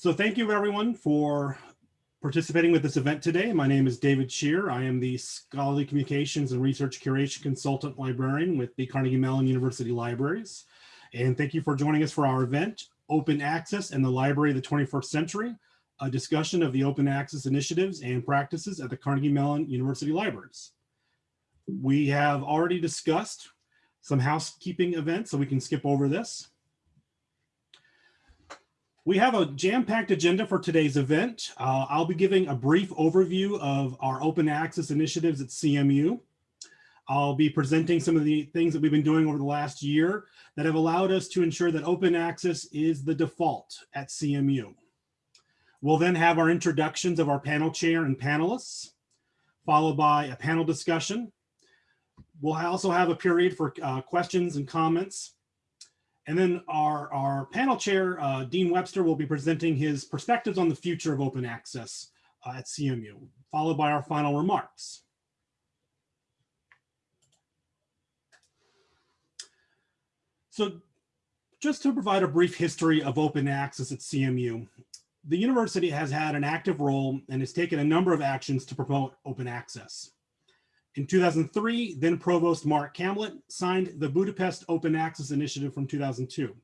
So thank you everyone for participating with this event today. My name is David Shear. I am the Scholarly Communications and Research Curation Consultant Librarian with the Carnegie Mellon University Libraries. And thank you for joining us for our event, Open Access and the Library of the 21st Century, a discussion of the open access initiatives and practices at the Carnegie Mellon University Libraries. We have already discussed some housekeeping events, so we can skip over this. We have a jam-packed agenda for today's event. Uh, I'll be giving a brief overview of our open access initiatives at CMU. I'll be presenting some of the things that we've been doing over the last year that have allowed us to ensure that open access is the default at CMU. We'll then have our introductions of our panel chair and panelists, followed by a panel discussion. We'll also have a period for uh, questions and comments. And then our, our panel chair, uh, Dean Webster, will be presenting his perspectives on the future of open access uh, at CMU, followed by our final remarks. So just to provide a brief history of open access at CMU, the university has had an active role and has taken a number of actions to promote open access. In 2003, then Provost Mark Kamlet signed the Budapest Open Access Initiative from 2002.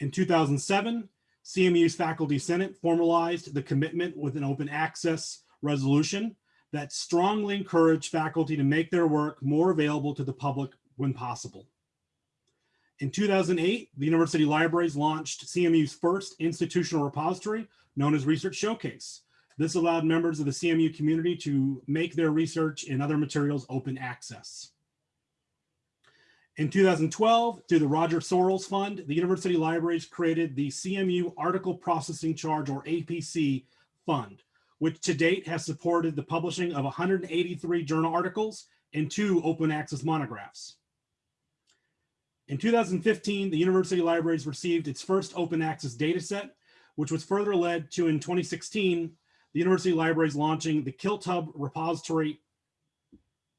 In 2007, CMU's Faculty Senate formalized the commitment with an open access resolution that strongly encouraged faculty to make their work more available to the public when possible. In 2008, the University Libraries launched CMU's first institutional repository known as Research Showcase, this allowed members of the CMU community to make their research and other materials open access. In 2012, through the Roger Sorrells Fund, the University Libraries created the CMU Article Processing Charge, or APC, Fund, which to date has supported the publishing of 183 journal articles and two open access monographs. In 2015, the University Libraries received its first open access dataset, which was further led to in 2016 the University Library is launching the KiltHub repository,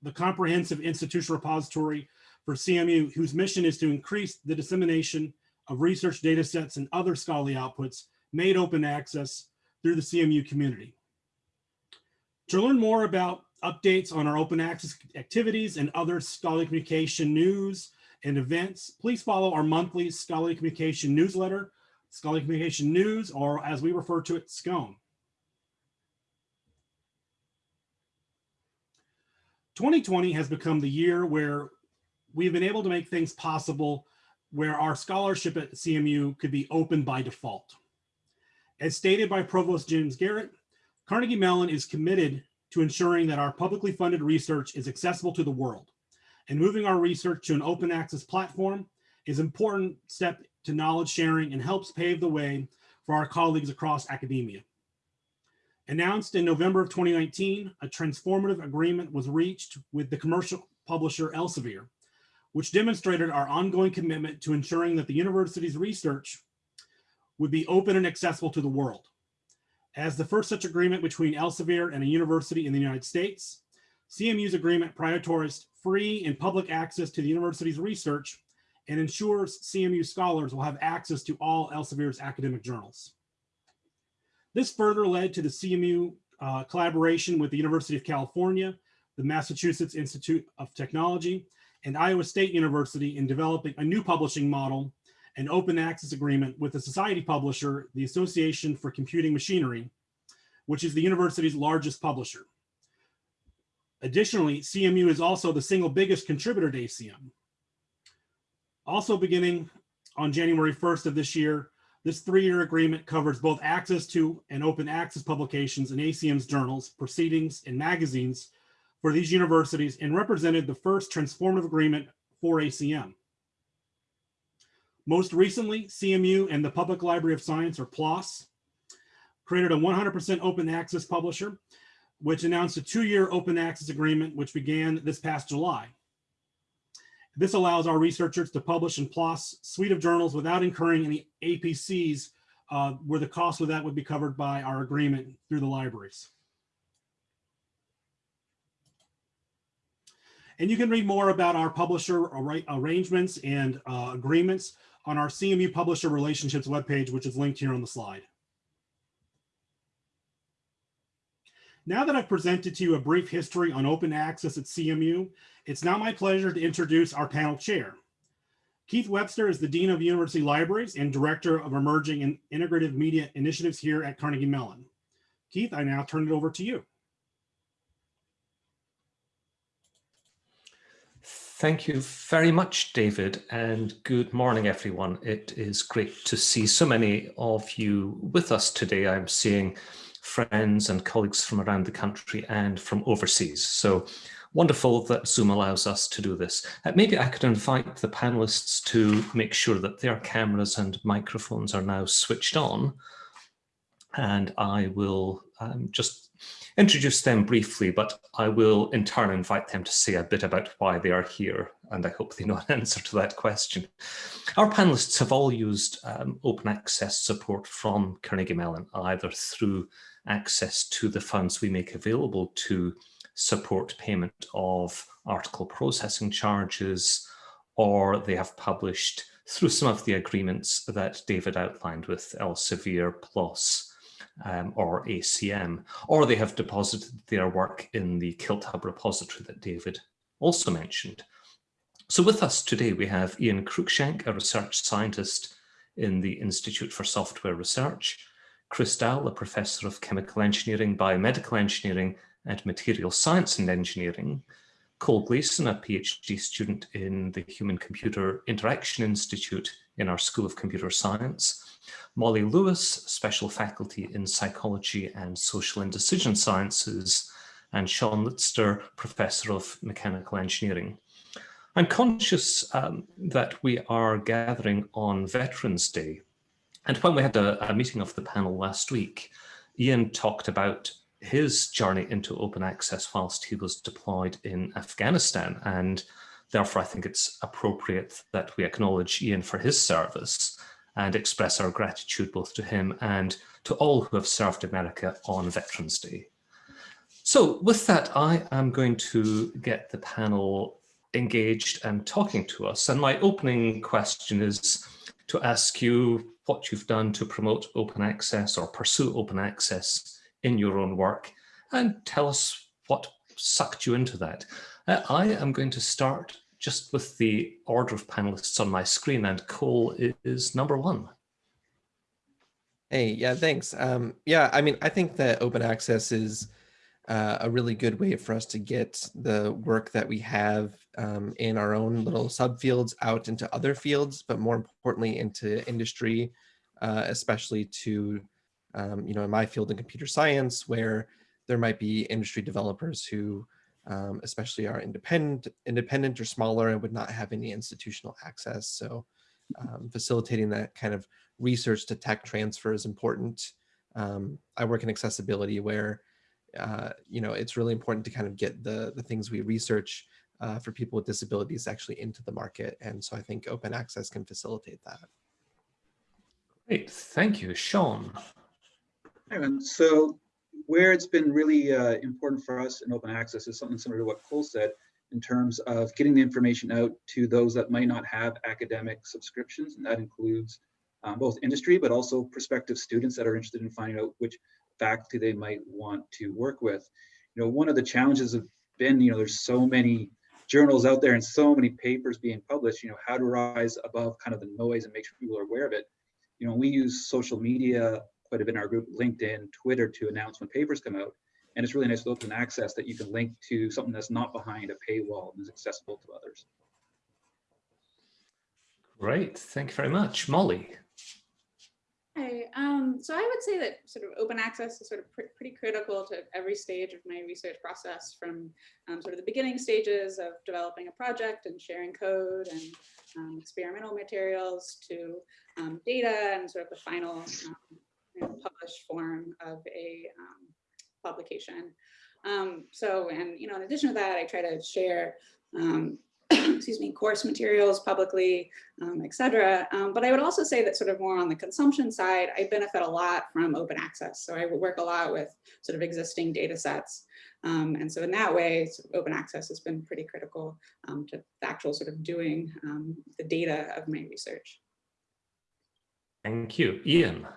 the comprehensive institutional repository for CMU, whose mission is to increase the dissemination of research data sets and other scholarly outputs made open access through the CMU community. To learn more about updates on our open access activities and other scholarly communication news and events, please follow our monthly scholarly communication newsletter, scholarly communication news, or as we refer to it, SCONE. 2020 has become the year where we've been able to make things possible where our scholarship at CMU could be open by default. As stated by Provost James Garrett, Carnegie Mellon is committed to ensuring that our publicly funded research is accessible to the world. And moving our research to an open access platform is an important step to knowledge sharing and helps pave the way for our colleagues across academia. Announced in November of 2019, a transformative agreement was reached with the commercial publisher Elsevier, which demonstrated our ongoing commitment to ensuring that the university's research would be open and accessible to the world. As the first such agreement between Elsevier and a university in the United States, CMU's agreement prioritized free and public access to the university's research and ensures CMU scholars will have access to all Elsevier's academic journals. This further led to the CMU uh, collaboration with the University of California, the Massachusetts Institute of Technology, and Iowa State University in developing a new publishing model and open access agreement with the society publisher, the Association for Computing Machinery, which is the university's largest publisher. Additionally, CMU is also the single biggest contributor to ACM. Also beginning on January 1st of this year, this three-year agreement covers both access to and open access publications in ACM's journals, proceedings, and magazines for these universities and represented the first transformative agreement for ACM. Most recently, CMU and the Public Library of Science, or PLOS, created a 100% open access publisher, which announced a two-year open access agreement, which began this past July. This allows our researchers to publish in PLOS suite of journals without incurring any APCs, uh, where the cost of that would be covered by our agreement through the libraries. And you can read more about our publisher arrangements and uh, agreements on our CMU Publisher Relationships webpage, which is linked here on the slide. Now that I've presented to you a brief history on open access at CMU, it's now my pleasure to introduce our panel chair. Keith Webster is the Dean of University Libraries and Director of Emerging and Integrative Media Initiatives here at Carnegie Mellon. Keith, I now turn it over to you. Thank you very much, David, and good morning, everyone. It is great to see so many of you with us today. I'm seeing friends and colleagues from around the country and from overseas. So wonderful that Zoom allows us to do this. Uh, maybe I could invite the panelists to make sure that their cameras and microphones are now switched on. And I will um, just introduce them briefly, but I will in turn invite them to say a bit about why they are here, and I hope they know an answer to that question. Our panelists have all used um, open access support from Carnegie Mellon, either through access to the funds we make available to support payment of article processing charges, or they have published through some of the agreements that David outlined with Elsevier PLOS um, or ACM, or they have deposited their work in the KiltHub repository that David also mentioned. So with us today, we have Ian Cruickshank, a research scientist in the Institute for Software Research, Chris Dowell, a professor of chemical engineering, biomedical engineering, and material science and engineering, Cole Gleason, a PhD student in the Human Computer Interaction Institute in our School of Computer Science, Molly Lewis, special faculty in psychology and social and decision sciences, and Shawn Litster, professor of mechanical engineering. I'm conscious um, that we are gathering on Veterans Day, and when we had a, a meeting of the panel last week, Ian talked about his journey into open access whilst he was deployed in Afghanistan. And therefore, I think it's appropriate that we acknowledge Ian for his service and express our gratitude both to him and to all who have served America on Veterans Day. So with that, I am going to get the panel engaged and talking to us. And my opening question is to ask you what you've done to promote open access or pursue open access in your own work and tell us what sucked you into that. Uh, I am going to start just with the order of panelists on my screen and Cole is number one. Hey, yeah, thanks. Um, yeah, I mean, I think that open access is uh, a really good way for us to get the work that we have um, in our own little subfields out into other fields, but more importantly into industry, uh, especially to, um, you know, in my field in computer science, where there might be industry developers who um, especially are independent, independent or smaller and would not have any institutional access. So um, facilitating that kind of research to tech transfer is important. Um, I work in accessibility where uh, you know, it's really important to kind of get the, the things we research uh, for people with disabilities actually into the market. And so I think open access can facilitate that. Great, thank you. Shawn. So where it's been really uh, important for us in open access is something similar to what Cole said in terms of getting the information out to those that might not have academic subscriptions. And that includes um, both industry, but also prospective students that are interested in finding out which faculty they might want to work with. You know, one of the challenges have been, you know, there's so many journals out there and so many papers being published, you know, how to rise above kind of the noise and make sure people are aware of it. You know, we use social media quite a bit in our group, LinkedIn, Twitter to announce when papers come out. And it's really nice with open access that you can link to something that's not behind a paywall and is accessible to others. Great, thank you very much. Molly. Hi, um, so I would say that sort of open access is sort of pr pretty critical to every stage of my research process from um, sort of the beginning stages of developing a project and sharing code and um, experimental materials to um, data and sort of the final um, you know, published form of a um, publication. so, and, you know, in addition to that, I try to share excuse me, course materials publicly, um, et cetera. Um, but I would also say that sort of more on the consumption side, I benefit a lot from open access. So I work a lot with sort of existing data sets. Um, and so in that way, sort of open access has been pretty critical um, to the actual sort of doing um, the data of my research. Thank you. Ian.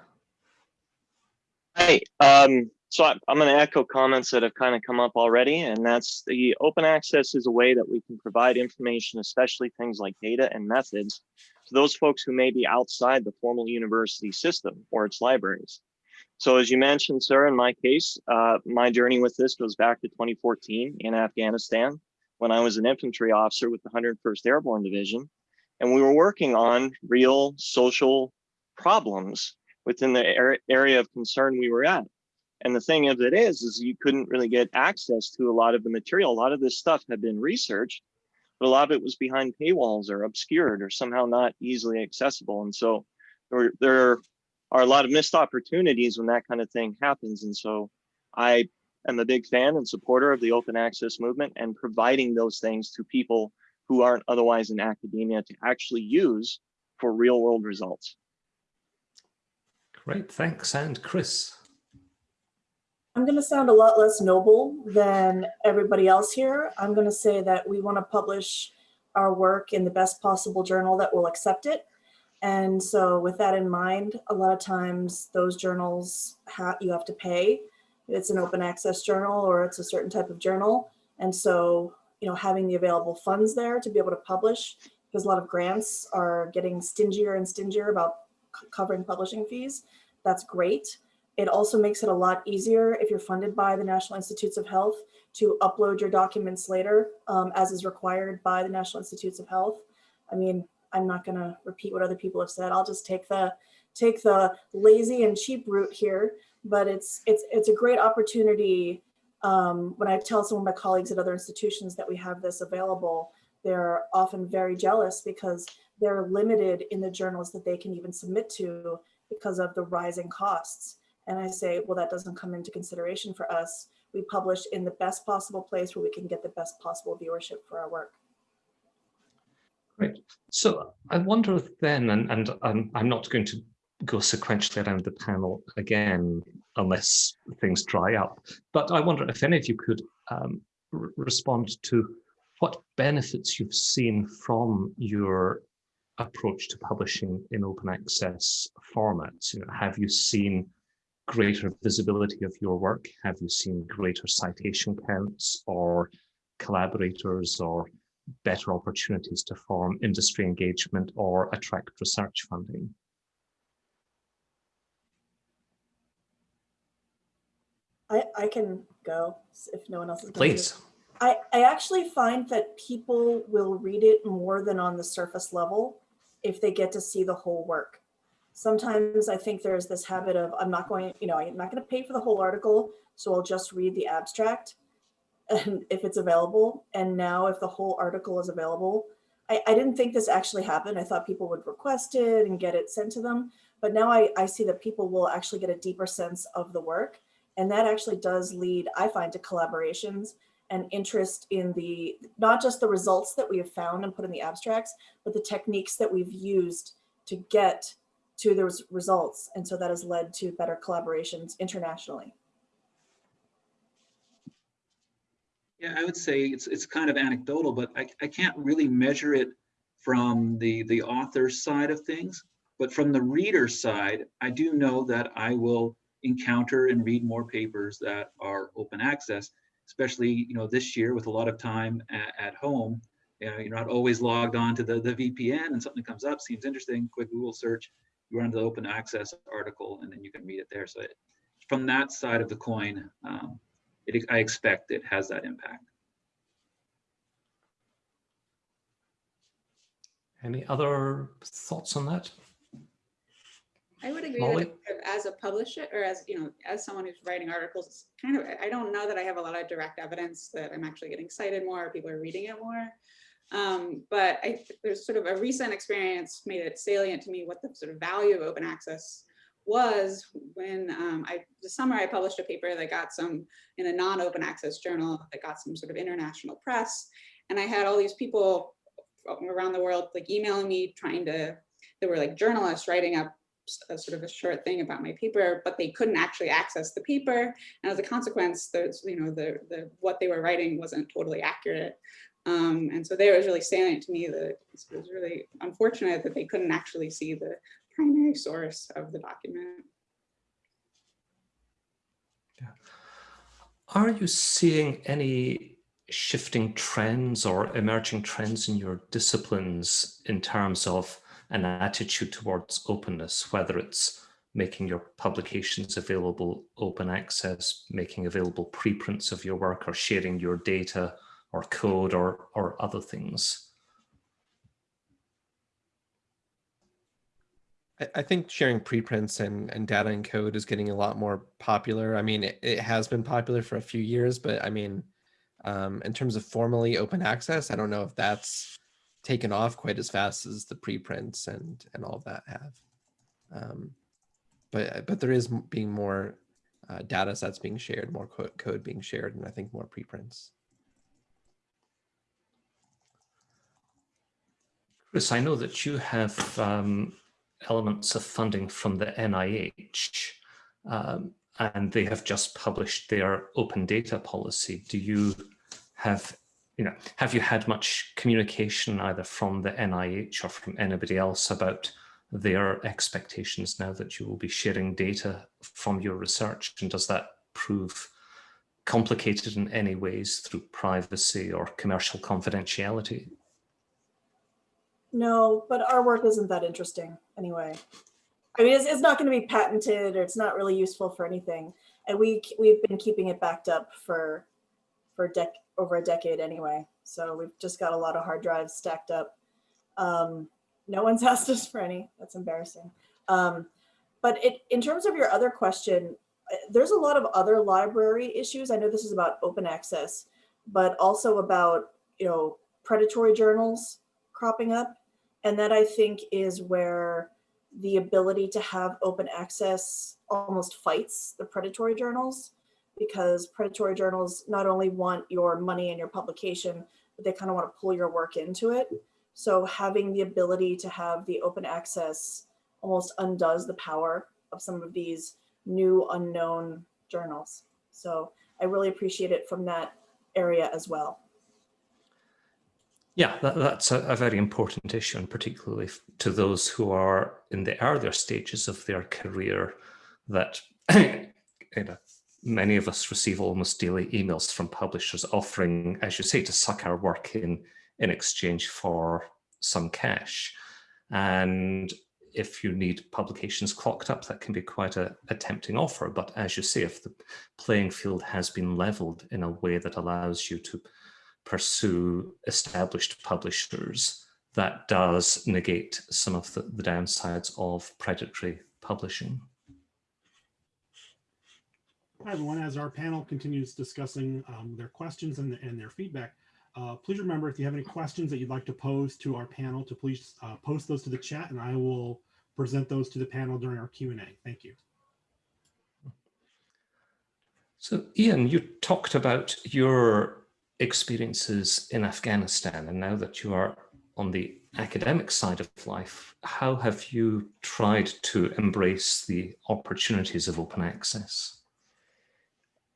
Hi. Um, So I- I'm going to echo comments that have kind of come up already, and that's the open access is a way that we can provide information, especially things like data and methods, to those folks who may be outside the formal university system or its libraries. So as you mentioned, sir, in my case, uh, my journey with this goes back to 2014 in Afghanistan when I was an infantry officer with the 101st Airborne Division. And we were working on real social problems within the area of concern we were at. And the thing of it is, is you couldn't really get access to a lot of the material. A lot of this stuff had been researched, but a lot of it was behind paywalls or obscured or somehow not easily accessible. And so there, there are a lot of missed opportunities when that kind of thing happens. And so I am a big fan and supporter of the open access movement and providing those things to people who aren't otherwise in academia to actually use for real world results. Great, thanks. And Chris? I'm going to sound a lot less noble than everybody else here. I'm going to say that we want to publish our work in the best possible journal that will accept it. And so with that in mind, a lot of times those journals ha you have to pay. It's an open access journal or it's a certain type of journal. And so, you know, having the available funds there to be able to publish, because a lot of grants are getting stingier and stingier about covering publishing fees. That's great. It also makes it a lot easier if you're funded by the National Institutes of Health to upload your documents later, um, as is required by the National Institutes of Health. I mean, I'm not going to repeat what other people have said. I'll just take the take the lazy and cheap route here. But it's it's it's a great opportunity. Um, when I tell some of my colleagues at other institutions that we have this available, they're often very jealous because they're limited in the journals that they can even submit to because of the rising costs. And I say, well, that doesn't come into consideration for us. We publish in the best possible place where we can get the best possible viewership for our work. Great. So I wonder then, and, and I'm, I'm not going to go sequentially around the panel again, unless things dry up, but I wonder if any of you could um, respond to what benefits you've seen from your approach to publishing in open access formats. You know, have you seen greater visibility of your work? Have you seen greater citation counts or collaborators or better opportunities to form industry engagement or attract research funding? I, I can go if no one else is going to. Please. I, I actually find that people will read it more than on the surface level if they get to see the whole work. Sometimes I think there's this habit of I'm not going, you know, I'm not going to pay for the whole article, so I'll just read the abstract and if it's available. And now if the whole article is available, I, I didn't think this actually happened. I thought people would request it and get it sent to them. But now I, I see that people will actually get a deeper sense of the work. And that actually does lead, I find, to collaborations and interest in the, not just the results that we have found and put in the abstracts, but the techniques that we've used to get to those results. And so that has led to better collaborations internationally. Yeah, I would say it's it's kind of anecdotal, but I, I can't really measure it from the the author side of things. But from the reader side, I do know that I will encounter and read more papers that are open access, especially you know this year with a lot of time at, at home. You know, you're not always logged on to the, the VPN and something comes up, seems interesting, quick Google search, you run to the open access article and then you can read it there. So it, from that side of the coin, um, it, I expect it has that impact. Any other thoughts on that? I would agree Molly? that as a publisher or as, you know, as someone who's writing articles, it's kind of, I don't know that I have a lot of direct evidence that I'm actually getting cited more, or people are reading it more. Um, but I, there's sort of a recent experience made it salient to me what the sort of value of open access was when um, I, the summer I published a paper that got some, in a non-open access journal that got some sort of international press. And I had all these people around the world like emailing me trying to, they were like journalists writing up a sort of a short thing about my paper, but they couldn't actually access the paper. And as a consequence, there's, you know, the, the, what they were writing wasn't totally accurate. Um, and so there was really salient to me that it was really unfortunate that they couldn't actually see the primary source of the document. Are you seeing any shifting trends or emerging trends in your disciplines in terms of an attitude towards openness, whether it's making your publications available open access, making available preprints of your work or sharing your data or code or, or other things? I- think sharing preprints and, and data and code is getting a lot more popular. I mean, it, it has been popular for a few years, but I mean, um, in terms of formally open access, I don't know if that's taken off quite as fast as the preprints and and all of that have. Um, but but there is being more uh, data sets being shared, more co- code being shared, and I think more preprints. Chris, I know that you have um, elements of funding from the NIH, um, and they have just published their open data policy. Do you have, you know, have you had much communication either from the NIH or from anybody else about their expectations now that you will be sharing data from your research? And does that prove complicated in any ways through privacy or commercial confidentiality? No, but our work isn't that interesting anyway. I mean, it's, it's not going to be patented or it's not really useful for anything. And we, we've been keeping it backed up for, for dec over a decade anyway. So we've just got a lot of hard drives stacked up. Um, no one's asked us for any. That's embarrassing. Um, but it, in terms of your other question, uh, there's a lot of other library issues. I know this is about open access, but also about, you know, predatory journals cropping up. And that I think is where the ability to have open access almost fights the predatory journals because predatory journals not only want your money and your publication, but they kind of want to pull your work into it. So having the ability to have the open access almost undoes the power of some of these new unknown journals. So I really appreciate it from that area as well. Yeah, that, that's a, a, very important issue, and particularly to those who are in the earlier stages of their career, that you know, many of us receive almost daily emails from publishers offering, as you say, to suck our work in in exchange for some cash. And if you need publications clocked up, that can be quite a, a tempting offer. But as you say, if the playing field has been leveled in a way that allows you to pursue established publishers, that does negate some of the, the downsides of predatory publishing. Hi, everyone. As our panel continues discussing um, their questions and, and their feedback, uh, please remember if you have any questions that you'd like to pose to our panel to please uh, post those to the chat and I will present those to the panel during our Q&A. Thank you. So Ian, you talked about your experiences in Afghanistan and now that you are on the academic side of life, how have you tried to embrace the opportunities of open access?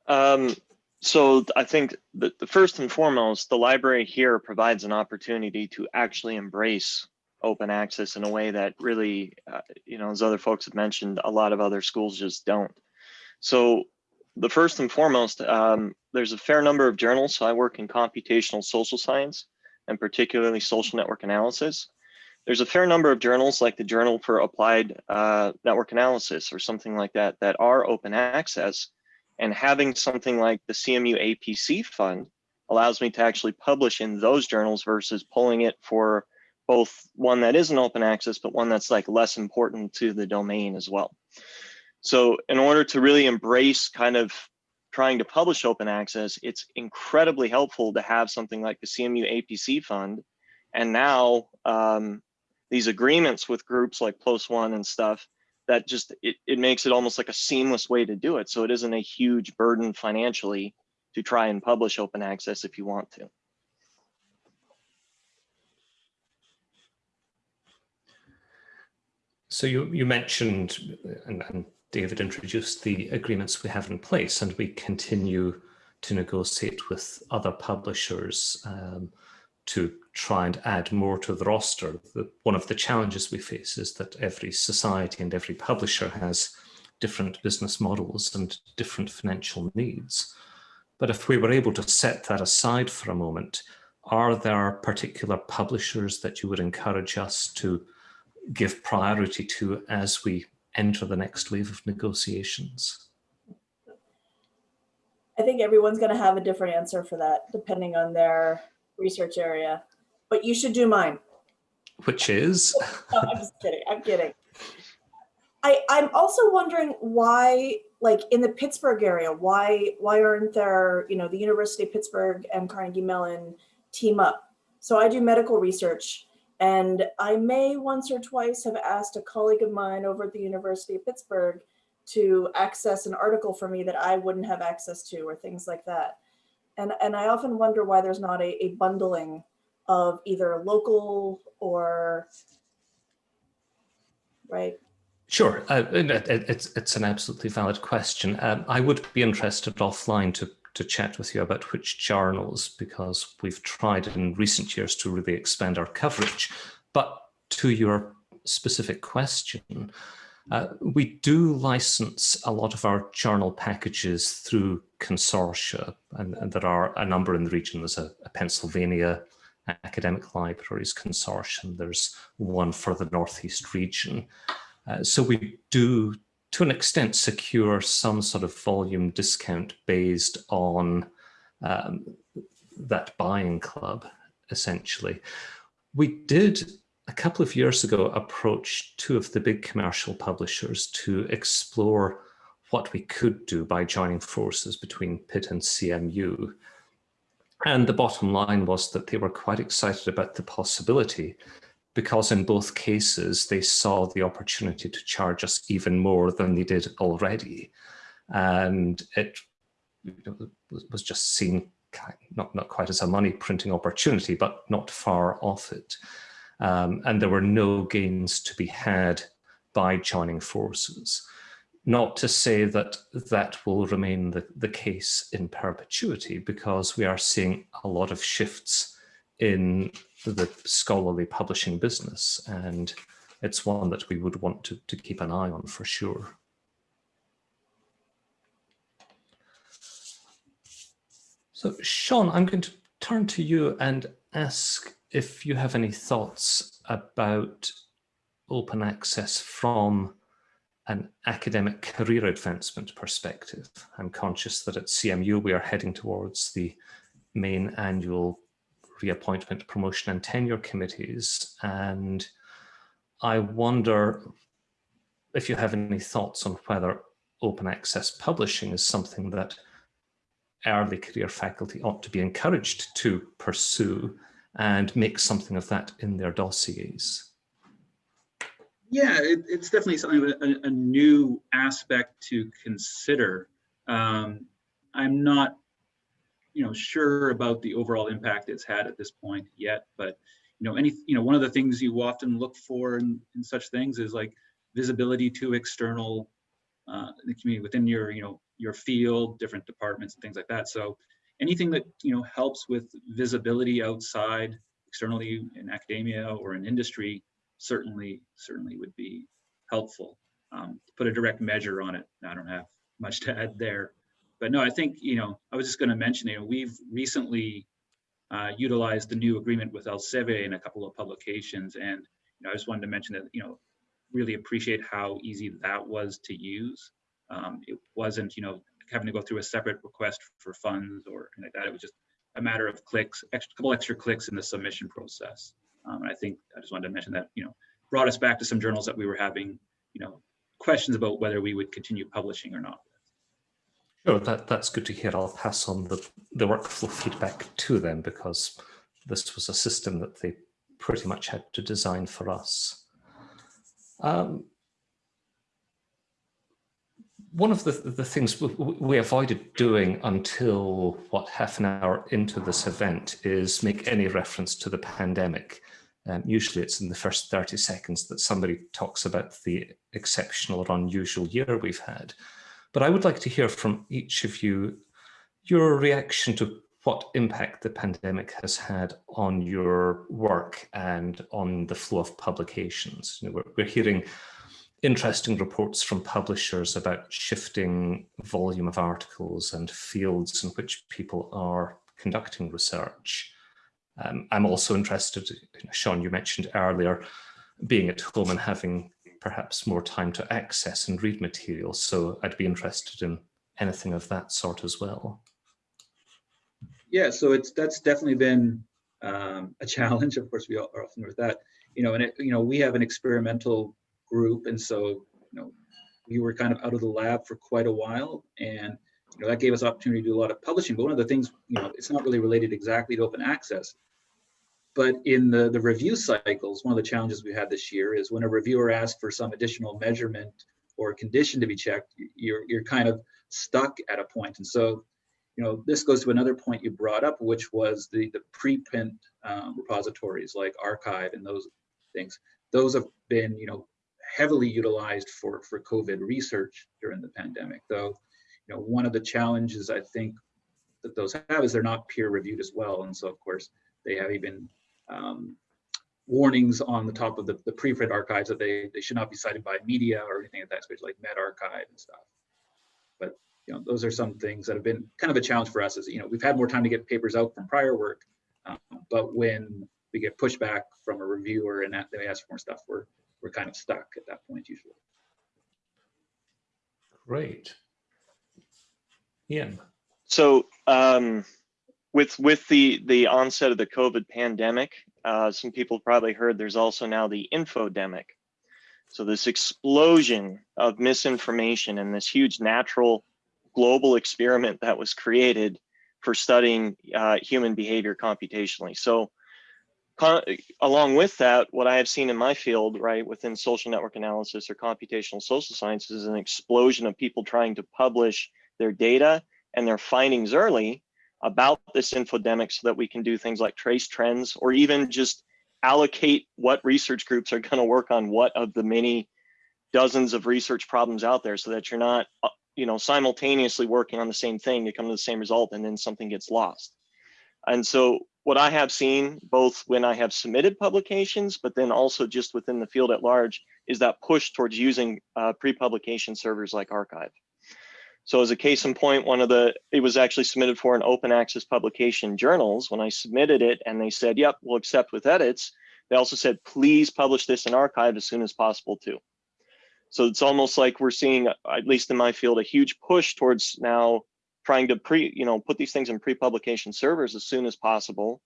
Um, so I think the, the first and foremost, the library here provides an opportunity to actually embrace open access in a way that really, uh, you know, as other folks have mentioned, a lot of other schools just don't. So the first and foremost, um, there's a fair number of journals. So I work in computational social science and particularly social network analysis. There's a fair number of journals like the Journal for Applied uh, Network Analysis or something like that that are open access. And having something like the CMU APC fund allows me to actually publish in those journals versus pulling it for both one that isn't open access, but one that's like less important to the domain as well. So in order to really embrace kind of trying to publish open access, it's incredibly helpful to have something like the CMU APC fund. And now um, these agreements with groups like PLOS One and stuff that just, it, it makes it almost like a seamless way to do it. So it isn't a huge burden financially to try and publish open access if you want to. So you, you mentioned, and, and David introduced the agreements we have in place and we continue to negotiate with other publishers um, to try and add more to the roster. The, one of the challenges we face is that every society and every publisher has different business models and different financial needs. But if we were able to set that aside for a moment, are there particular publishers that you would encourage us to give priority to as we enter the next wave of negotiations? I think everyone's going to have a different answer for that, depending on their research area. But you should do mine. Which is? no, I'm just kidding. I'm kidding. I, I'm also wondering why, like in the Pittsburgh area, why why aren't there, you know, the University of Pittsburgh and Carnegie Mellon team up? So I do medical research and I may once or twice have asked a colleague of mine over at the University of Pittsburgh to access an article for me that I wouldn't have access to or things like that. And, and I often wonder why there's not a, a bundling of either local or, right? Sure, uh, it's, it's an absolutely valid question. Um, I would be interested offline to, to chat with you about which journals, because we've tried in recent years to really expand our coverage. But to your specific question, uh, we do license a lot of our journal packages through consortia, and, and there are a number in the region. There's a, a, Pennsylvania Academic Libraries Consortium. There's one for the Northeast region. Uh, so we do, to an extent, secure some sort of volume discount based on um, that buying club, essentially. We did a couple of years ago approach two of the big commercial publishers to explore what we could do by joining forces between Pitt and CMU. And the bottom line was that they were quite excited about the possibility because in both cases they saw the opportunity to charge us even more than they did already. And it was just seen not, not quite as a money printing opportunity, but not far off it. Um, and there were no gains to be had by joining forces. Not to say that that will remain the, the case in perpetuity, because we are seeing a lot of shifts in the scholarly publishing business, and it's one that we would want to, to keep an eye on for sure. So Shawn, I'm going to turn to you and ask if you have any thoughts about open access from an academic career advancement perspective. I'm conscious that at CMU we are heading towards the main annual reappointment, promotion and tenure committees. And I wonder if you have any thoughts on whether open access publishing is something that early career faculty ought to be encouraged to pursue and make something of that in their dossiers? Yeah, it, it's definitely something a, a, new aspect to consider. Um, I'm not, you know, sure about the overall impact it's had at this point yet, but you know, any, you know, one of the things you often look for in, in such things is like visibility to external uh, the community within your, you know, your field, different departments and things like that. So anything that you know helps with visibility outside externally in academia or in industry certainly certainly would be helpful um, put a direct measure on it i don't have much to add there but no i think you know i was just going to mention you know we've recently uh, utilized the new agreement with Elsevier in a couple of publications and you know, i just wanted to mention that you know really appreciate how easy that was to use um, it wasn't you know having to go through a separate request for funds or like that. It was just a matter of clicks, a couple extra clicks in the submission process. Um, and I think I just wanted to mention that, you know, brought us back to some journals that we were having, you know, questions about whether we would continue publishing or not. Sure, that, that's good to hear. I'll pass on the, the workflow feedback to them because this was a system that they pretty much had to design for us. Um, one of the, the things we avoided doing until what half an hour into this event is make any reference to the pandemic. Um, usually it's in the first 30 seconds that somebody talks about the exceptional or unusual year we've had. But I would like to hear from each of you your reaction to what impact the pandemic has had on your work and on the flow of publications. You know, we're, we're hearing interesting reports from publishers about shifting volume of articles and fields in which people are conducting research. Um, I'm also interested, Shawn, you mentioned earlier, being at home and having perhaps more time to access and read materials. So I'd be interested in anything of that sort as well. Yeah, so it's that's definitely been um, a challenge. Of course, we are often with that. You know, and it, you know, we have an experimental group, and so you know, we were kind of out of the lab for quite a while, and you know, that gave us opportunity to do a lot of publishing. But one of the things, you know, it's not really related exactly to open access, but in the, the review cycles, one of the challenges we had this year is when a reviewer asks for some additional measurement or condition to be checked, you're, you're kind of stuck at a point. And so, you know, this goes to another point you brought up, which was the, the preprint um, repositories like arXiv and those things. Those have been, you know, heavily utilized for, for COVID research during the pandemic. Though, you know, one of the challenges I think that those have is they're not peer reviewed as well. And so, of course, they have even um, warnings on the top of the, the preprint archives that they, they should not be cited by media or anything of that sort, like medRxiv and stuff. But you know, those are some things that have been kind of a challenge for us. Is you know, we've had more time to get papers out from prior work, um, but when we get pushback from a reviewer and that they ask for more stuff, we're we're kind of stuck at that point usually. Great. Ian. So um, with with the the onset of the COVID pandemic, uh, some people probably heard there's also now the infodemic. So this explosion of misinformation and this huge natural global experiment that was created for studying uh, human behavior computationally. So along with that, what I have seen in my field, right, within social network analysis or computational social sciences is an explosion of people trying to publish their data and their findings early about this infodemic so that we can do things like trace trends or even just allocate what research groups are going to work on what of the many dozens of research problems out there so that you're not uh, you know simultaneously working on the same thing to come to the same result and then something gets lost. And so what i have seen both when i have submitted publications but then also just within the field at large is that push towards using uh, pre-publication servers like arXiv so as a case in point, one of the, it was actually submitted for an open access publication journals. When I submitted it and they said, yep, we'll accept with edits, they also said, please publish this in arXiv as soon as possible too. So it's almost like we're seeing, at least in my field, a huge push towards now trying to pre, you know, put these things in pre-publication servers as soon as possible.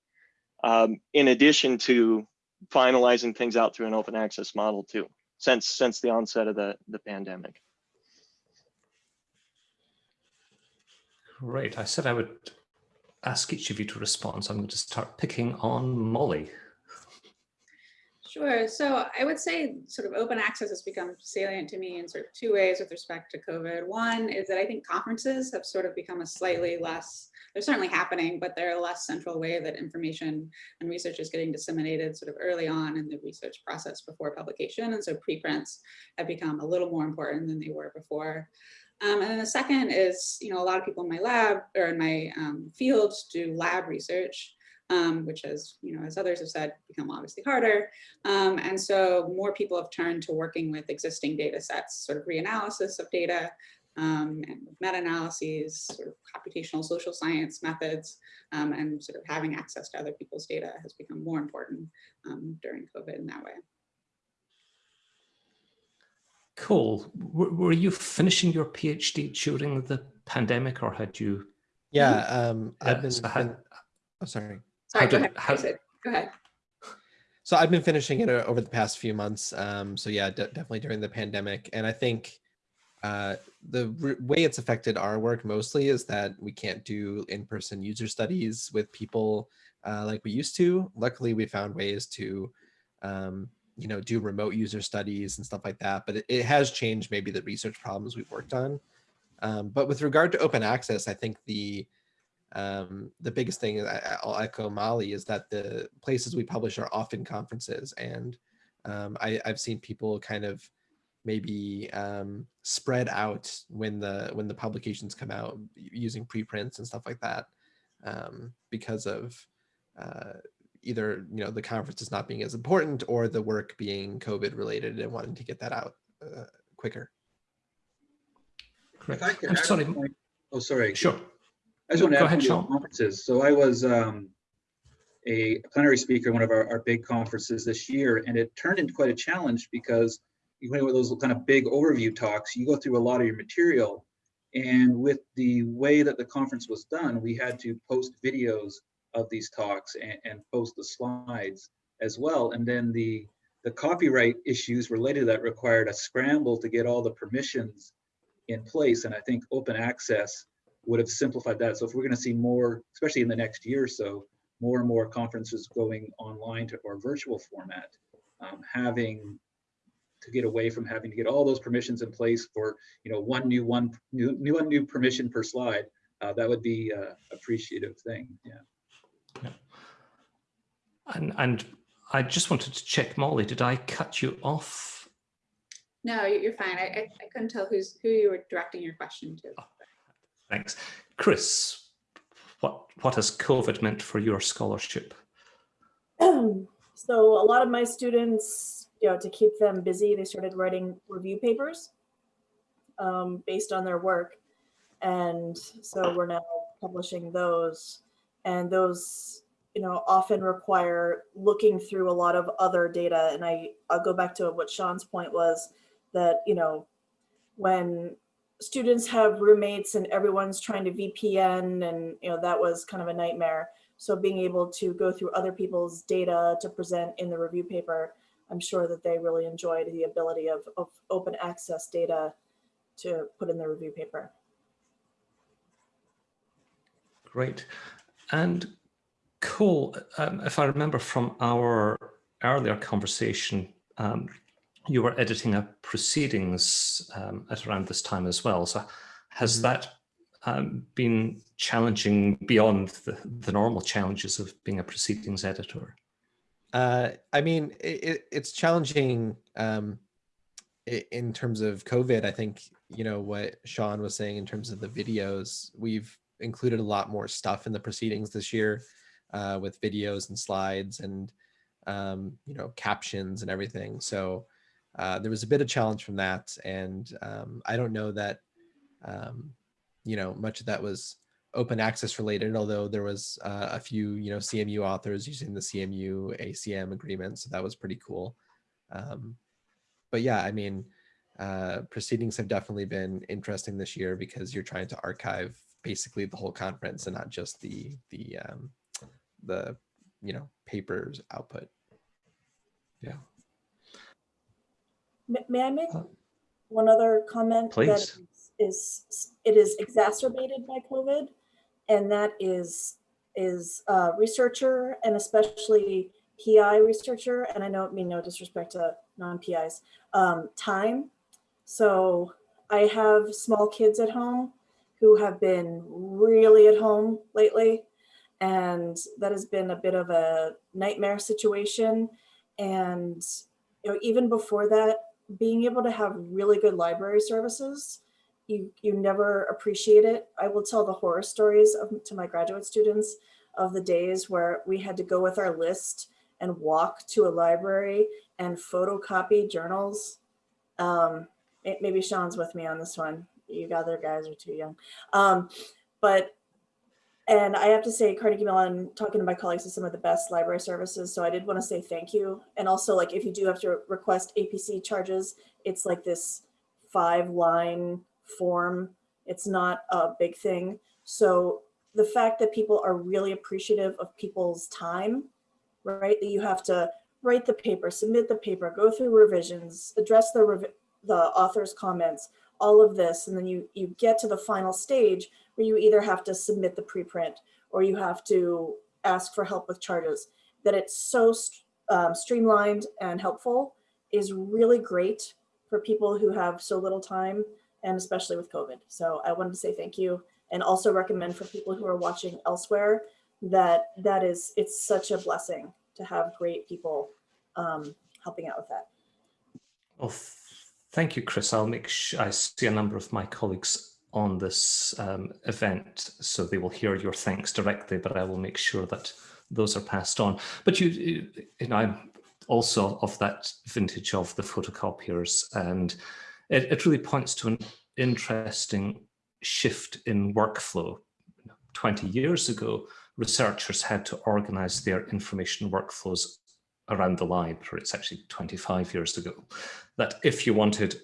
Um, in addition to finalizing things out through an open access model too, since since the onset of the, the pandemic. Great. I said I would ask each of you to respond, so I'm going to start picking on Molly. Sure. So I would say sort of open access has become salient to me in sort of two ways with respect to COVID. One is that I think conferences have sort of become a slightly less, they're certainly happening, but they're a less central way that information and research is getting disseminated sort of early on in the research process before publication. And so preprints have become a little more important than they were before. Um, and then the second is, you know, a lot of people in my lab or in my um, field do lab research, um, which has, you know, as others have said, become obviously harder. Um, and so more people have turned to working with existing data sets, sort of reanalysis of data, um, and meta-analyses, sort of computational social science methods, um, and sort of having access to other people's data has become more important um, during COVID in that way. Cool. W were you finishing your PhD during the pandemic or had you? Yeah, um, Yeah, I've been, so how- fin- oh, sorry. Sorry, How go did- ahead. how- Go ahead. So I've been finishing it over the past few months. Um, so yeah, de- definitely during the pandemic. And I think uh, the way it's affected our work mostly is that we can't do in-person user studies with people uh, like we used to. Luckily, we found ways to, um, you know, do remote user studies and stuff like that. But it, it has changed maybe the research problems we've worked on. Um, but with regard to open access, I think the um, the biggest thing I, I'll echo Molly is that the places we publish are often conferences, and um, I, I've seen people kind of maybe um, spread out when the when the publications come out using preprints and stuff like that um, because of uh, either you know the conference is not being as important or the work being COVID related and wanting to get that out uh, quicker. Great. If I could I'm sorry. point- Oh, sorry. Sure. I just No, want to go ahead, to Shawn. conferences. So I was um, a plenary speaker, at one of our, our big conferences this year, and it turned into quite a challenge because you went with those kind of big overview talks, you go through a lot of your material. And with the way that the conference was done, we had to post videos of these talks and, and post the slides as well. And then the the copyright issues related to that required a scramble to get all the permissions in place. And I think open access would have simplified that. So if we're going to see more, especially in the next year or so, more and more conferences going online to or virtual format, um, having to get away from having to get all those permissions in place for you know one new one new new one new permission per slide, uh, that would be a appreciative thing. Yeah. And, and I just wanted to check, Molly, did I cut you off? No, you- you're fine. I, I I couldn't tell who's, who you were directing your question to. Thanks. Chris, what, what has COVID meant for your scholarship? so a lot of my students, you know, to keep them busy, they started writing review papers um, based on their work. And so we're now publishing those. And those, you know, often require looking through a lot of other data. And I, I'll go back to what Shawn's point was that, you know, when students have roommates and everyone's trying to VPN and, you know, that was kind of a nightmare. So being able to go through other people's data to present in the review paper, I'm sure that they really enjoyed the ability of, of open access data to put in the review paper. Great. And Cole, um, if I remember from our earlier conversation, um, you were editing a proceedings um, at around this time as well. So has Mhm. that um, been challenging beyond the, the normal challenges of being a proceedings editor? Uh, I mean, it, it, it's challenging um, in terms of COVID. I think, you know, what Shawn was saying in terms of the videos, we've included a lot more stuff in the proceedings this year uh, with videos and slides and, um, you know, captions and everything. So uh, there was a bit of challenge from that. And um, I don't know that, um, you know, much of that was open access related, although there was uh, a few, you know, CMU authors using the CMU ACM agreement. So that was pretty cool. Um, but yeah, I mean, uh, proceedings have definitely been interesting this year because you're trying to archive basically the whole conference and not just the, the, um, the, you know, papers output. Yeah. May, I make Uh, one other comment? that please. Is, is, it is exacerbated by COVID. And that is, is uh, researcher and especially PI researcher, and I don't mean no disrespect to non-PIs, um, time. So I have small kids at home who have been really at home lately. And that has been a bit of a nightmare situation. And you know, even before that, being able to have really good library services, you you never appreciate it. I will tell the horror stories of, to my graduate students of the days where we had to go with our list and walk to a library and photocopy journals. Um, may- maybe Shawn's with me on this one. You other guys are too young. Um, but and I have to say, Carnegie Mellon, talking to my colleagues, is some of the best library services. So I did want to say thank you. And also, like, if you do have to request APC charges, it's like this five line form. It's not a big thing. So the fact that people are really appreciative of people's time, right? That you have to write the paper, submit the paper, go through revisions, address the the author's comments, all of this, and then you you get to the final stage where you either have to submit the preprint or you have to ask for help with charges. That it's so um, streamlined and helpful is really great for people who have so little time and especially with COVID. So I wanted to say thank you and also recommend for people who are watching elsewhere that that is, it's such a blessing to have great people um, helping out with that. Well, thank you, Chris. I'll make sure I see a number of my colleagues on this um, event, so they will hear your thanks directly, but I will make sure that those are passed on. But you, you, know, I'm also of that vintage of the photocopiers. And it, it really points to an interesting shift in workflow. 20 years ago, researchers had to organize their information workflows around the library. It's actually 25 years ago. That if you wanted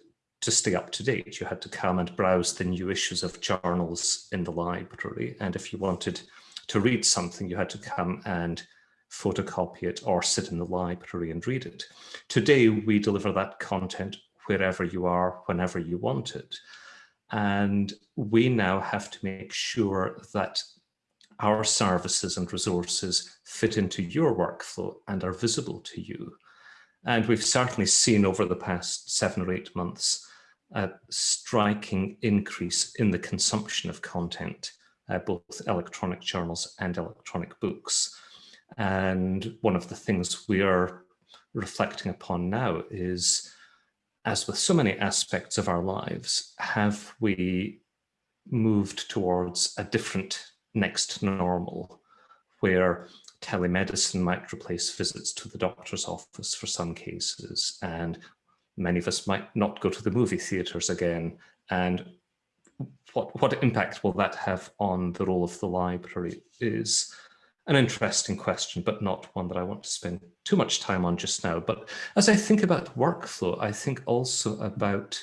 to stay up to date, you had to come and browse the new issues of journals in the library. And if you wanted to read something, you had to come and photocopy it or sit in the library and read it. Today, we deliver that content wherever you are, whenever you want it. And we now have to make sure that our services and resources fit into your workflow and are visible to you. And we've certainly seen over the past seven or eight months a striking increase in the consumption of content, uh, both electronic journals and electronic books. And one of the things we are reflecting upon now is, as with so many aspects of our lives, have we moved towards a different next normal where telemedicine might replace visits to the doctor's office for some cases and many of us might not go to the movie theaters again and what what impact will that have on the role of the library is an interesting question but not one that I want to spend too much time on just now. But as I think about workflow I think also about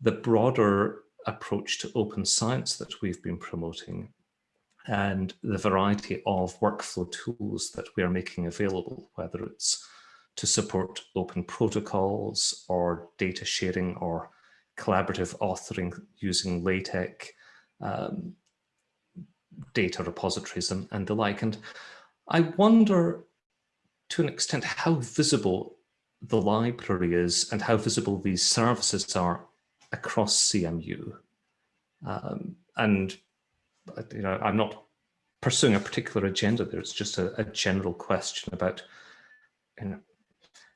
the broader approach to open science that we've been promoting and the variety of workflow tools that we are making available, whether it's to support open protocols or data sharing or collaborative authoring using LaTeX, um, data repositories and, and the like. And I wonder to an extent how visible the library is and how visible these services are across CMU. Um, and you know, I'm not pursuing a particular agenda there. It's just a, a general question about you know,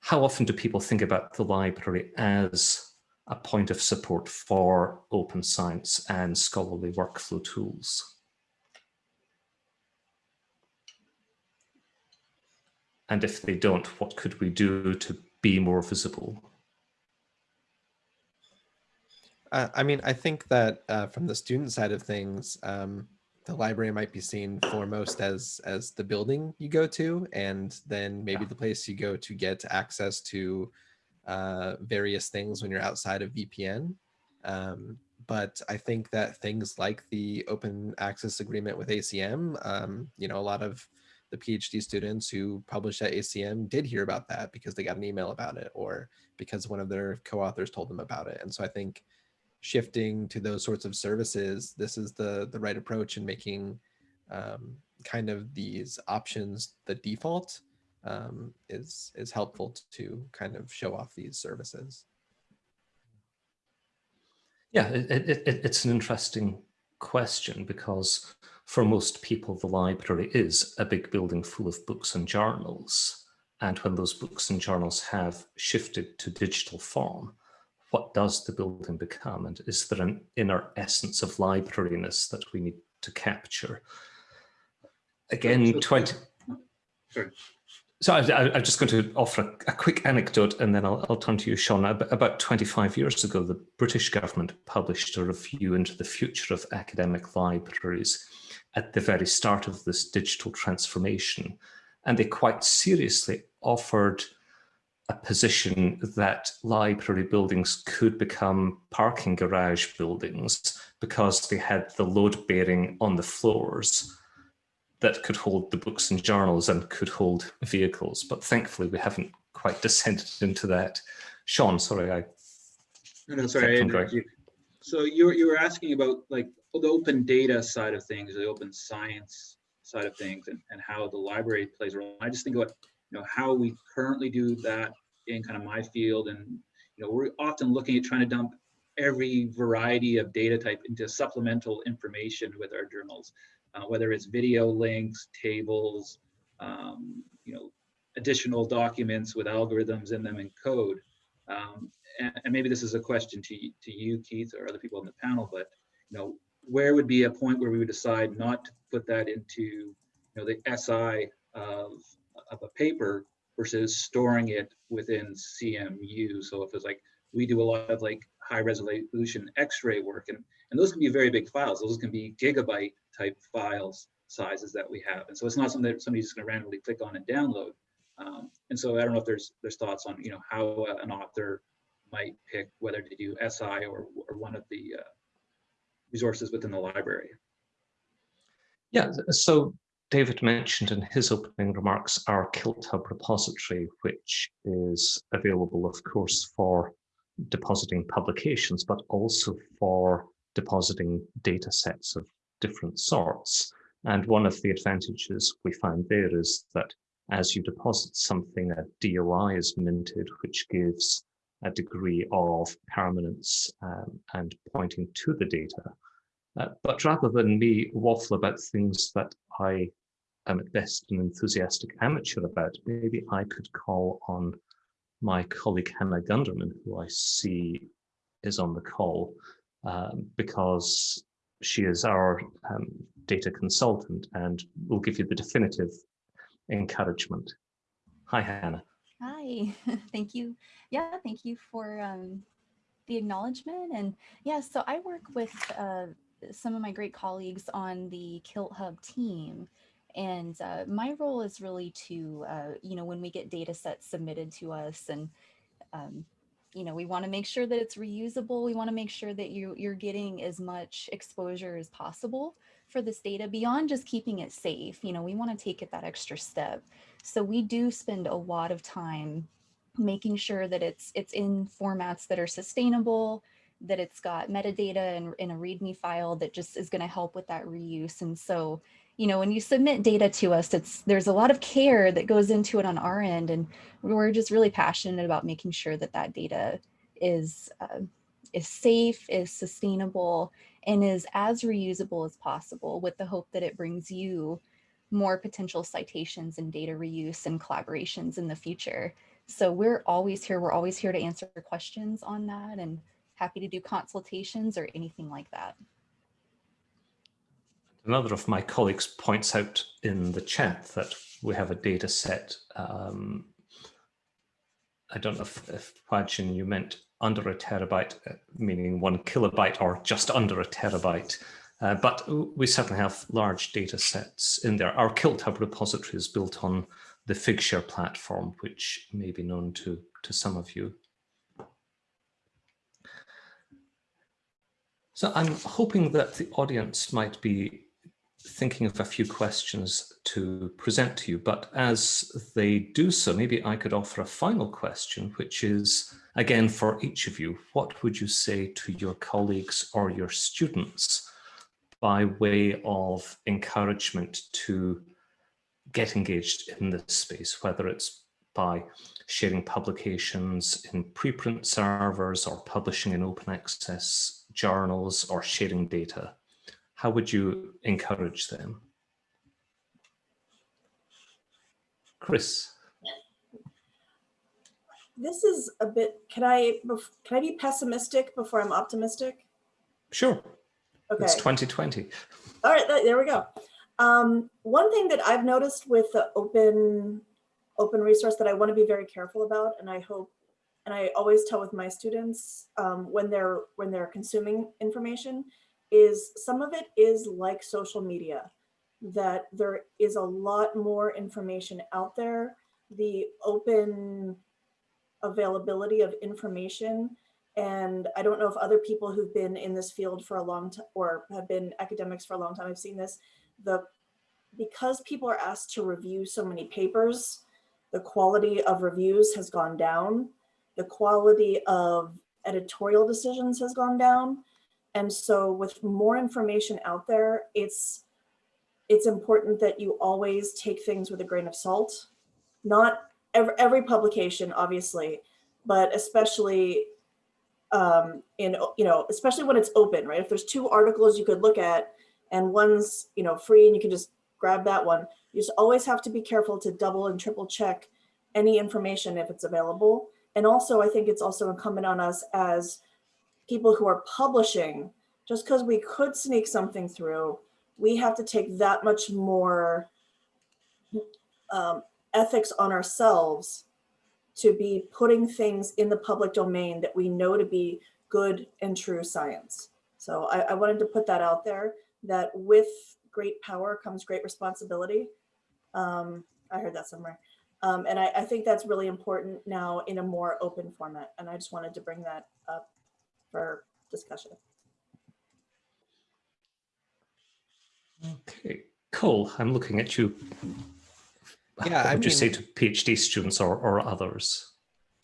how often do people think about the library as a point of support for open science and scholarly workflow tools? And if they don't, what could we do to be more visible? Uh, I mean, I think that uh, from the student side of things, um, the library might be seen foremost as as the building you go to, and then maybe the place you go to get access to uh, various things when you're outside of VPN. Um, but I think that things like the open access agreement with ACM, um, you know, a lot of the PhD students who publish at ACM did hear about that because they got an email about it or because one of their co-authors told them about it. And so I think shifting to those sorts of services, this is the, the right approach in making um, kind of these options the default um, is, is helpful to kind of show off these services. Yeah, it, it, it, it's an interesting question because for most people, the library is a big building full of books and journals. And when those books and journals have shifted to digital form, what does the building become? And is there an inner essence of librariness that we need to capture? Again, 20... Sorry. So I, am just going to offer a, a, quick anecdote and then I'll, I'll turn to you, Shawn. About 25 years ago, the British government published a review into the future of academic libraries at the very start of this digital transformation. And they quite seriously offered a position that library buildings could become parking garage buildings because they had the load bearing on the floors that could hold the books and journals and could hold vehicles. But thankfully, we haven't quite descended into that. Shawn, sorry, I. No, no, sorry. I you. So you were, you were asking about like the open data side of things, the open science side of things, and, and how the library plays a role. I just think about you know how we currently do that in kind of my field and you know we're often looking at trying to dump every variety of data type into supplemental information with our journals uh, whether it's video links tables um, you know additional documents with algorithms in them and code. Um, and, and, maybe this is a question to, to you Keith or other people on the panel but you know where would be a point where we would decide not to put that into you know the SI of, of a paper versus storing it within CMU. So if it's like, we do a lot of like high resolution x-ray work and, and those can be very big files. Those can be gigabyte type files sizes that we have. And so it's not something that somebody's going to randomly click on and download. Um, and so I don't know if there's there's thoughts on you know how uh, an author might pick whether to do SI or, or one of the uh, resources within the library. Yeah, so David mentioned in his opening remarks our KiltHub repository, which is available, of course, for depositing publications, but also for depositing data sets of different sorts. And one of the advantages we find there is that as you deposit something, a DOI is minted, which gives a degree of permanence um, and pointing to the data. Uh, but rather than me waffle about things that I am at best an enthusiastic amateur about, maybe I could call on my colleague Hannah Gunderman, who I see is on the call, um, because she is our um, data consultant and will give you the definitive encouragement. Hi, Hannah. Hi, thank you. Yeah, thank you for um, the acknowledgement. And yeah, so I work with uh, some of my great colleagues on the KiltHub team. And uh, my role is really to, uh, you know, when we get data sets submitted to us and, um, you know, we want to make sure that it's reusable. We want to make sure that you, you're getting as much exposure as possible for this data beyond just keeping it safe. You know, we want to take it that extra step. So we do spend a lot of time making sure that it's it's in formats that are sustainable, that it's got metadata and in a README file that just is going to help with that reuse. And so, you know, when you submit data to us, it's there's a lot of care that goes into it on our end, and we're just really passionate about making sure that that data is uh, is safe, is sustainable, and is as reusable as possible with the hope that it brings you more potential citations and data reuse and collaborations in the future. So we're always here. We're always here to answer questions on that and happy to do consultations or anything like that. Another of my colleagues points out in the chat that we have a data set. Um, I don't know if, Huajin, you meant under a terabyte, uh, meaning one kilobyte or just under a terabyte. Uh, but we certainly have large data sets in there. Our KiltHub repository is built on the Figshare platform, which may be known to, to some of you. So I'm hoping that the audience might be thinking of a few questions to present to you, but as they do so, maybe I could offer a final question, which is, again, for each of you, what would you say to your colleagues or your students by way of encouragement to get engaged in this space, whether it's by sharing publications in preprint servers or publishing in open access journals or sharing data? How would you encourage them? Chris. This is a bit, can I, can I be pessimistic before I'm optimistic? Sure. Okay. It's 2020. All right, there we go. Um, one thing that I've noticed with the open open resource that I want to be very careful about, and I hope, and I always tell with my students um, when they're when they're consuming information, is some of it is like social media, that there is a lot more information out there. The open availability of information and I don't know if other people who've been in this field for a long time or have been academics for a long time, I've seen this, the because people are asked to review so many papers, the quality of reviews has gone down. The quality of editorial decisions has gone down. And so with more information out there, it's it's important that you always take things with a grain of salt. Not every, every publication, obviously, but especially um, in, you know, especially when it's open, right? If there's two articles you could look at and one's, you know, free and you can just grab that one, you just always have to be careful to double and triple check any information if it's available. And also, I think it's also incumbent on us as people who are publishing, just because we could sneak something through, we have to take that much more um, ethics on ourselves to be putting things in the public domain that we know to be good and true science. So I, I wanted to put that out there, that with great power comes great responsibility. Um, I heard that somewhere. Um, and I, I think that's really important now in a more open format. And I just wanted to bring that up for discussion. Okay, Cole, I'm looking at you. Yeah, what I would you say to PhD students or, or others?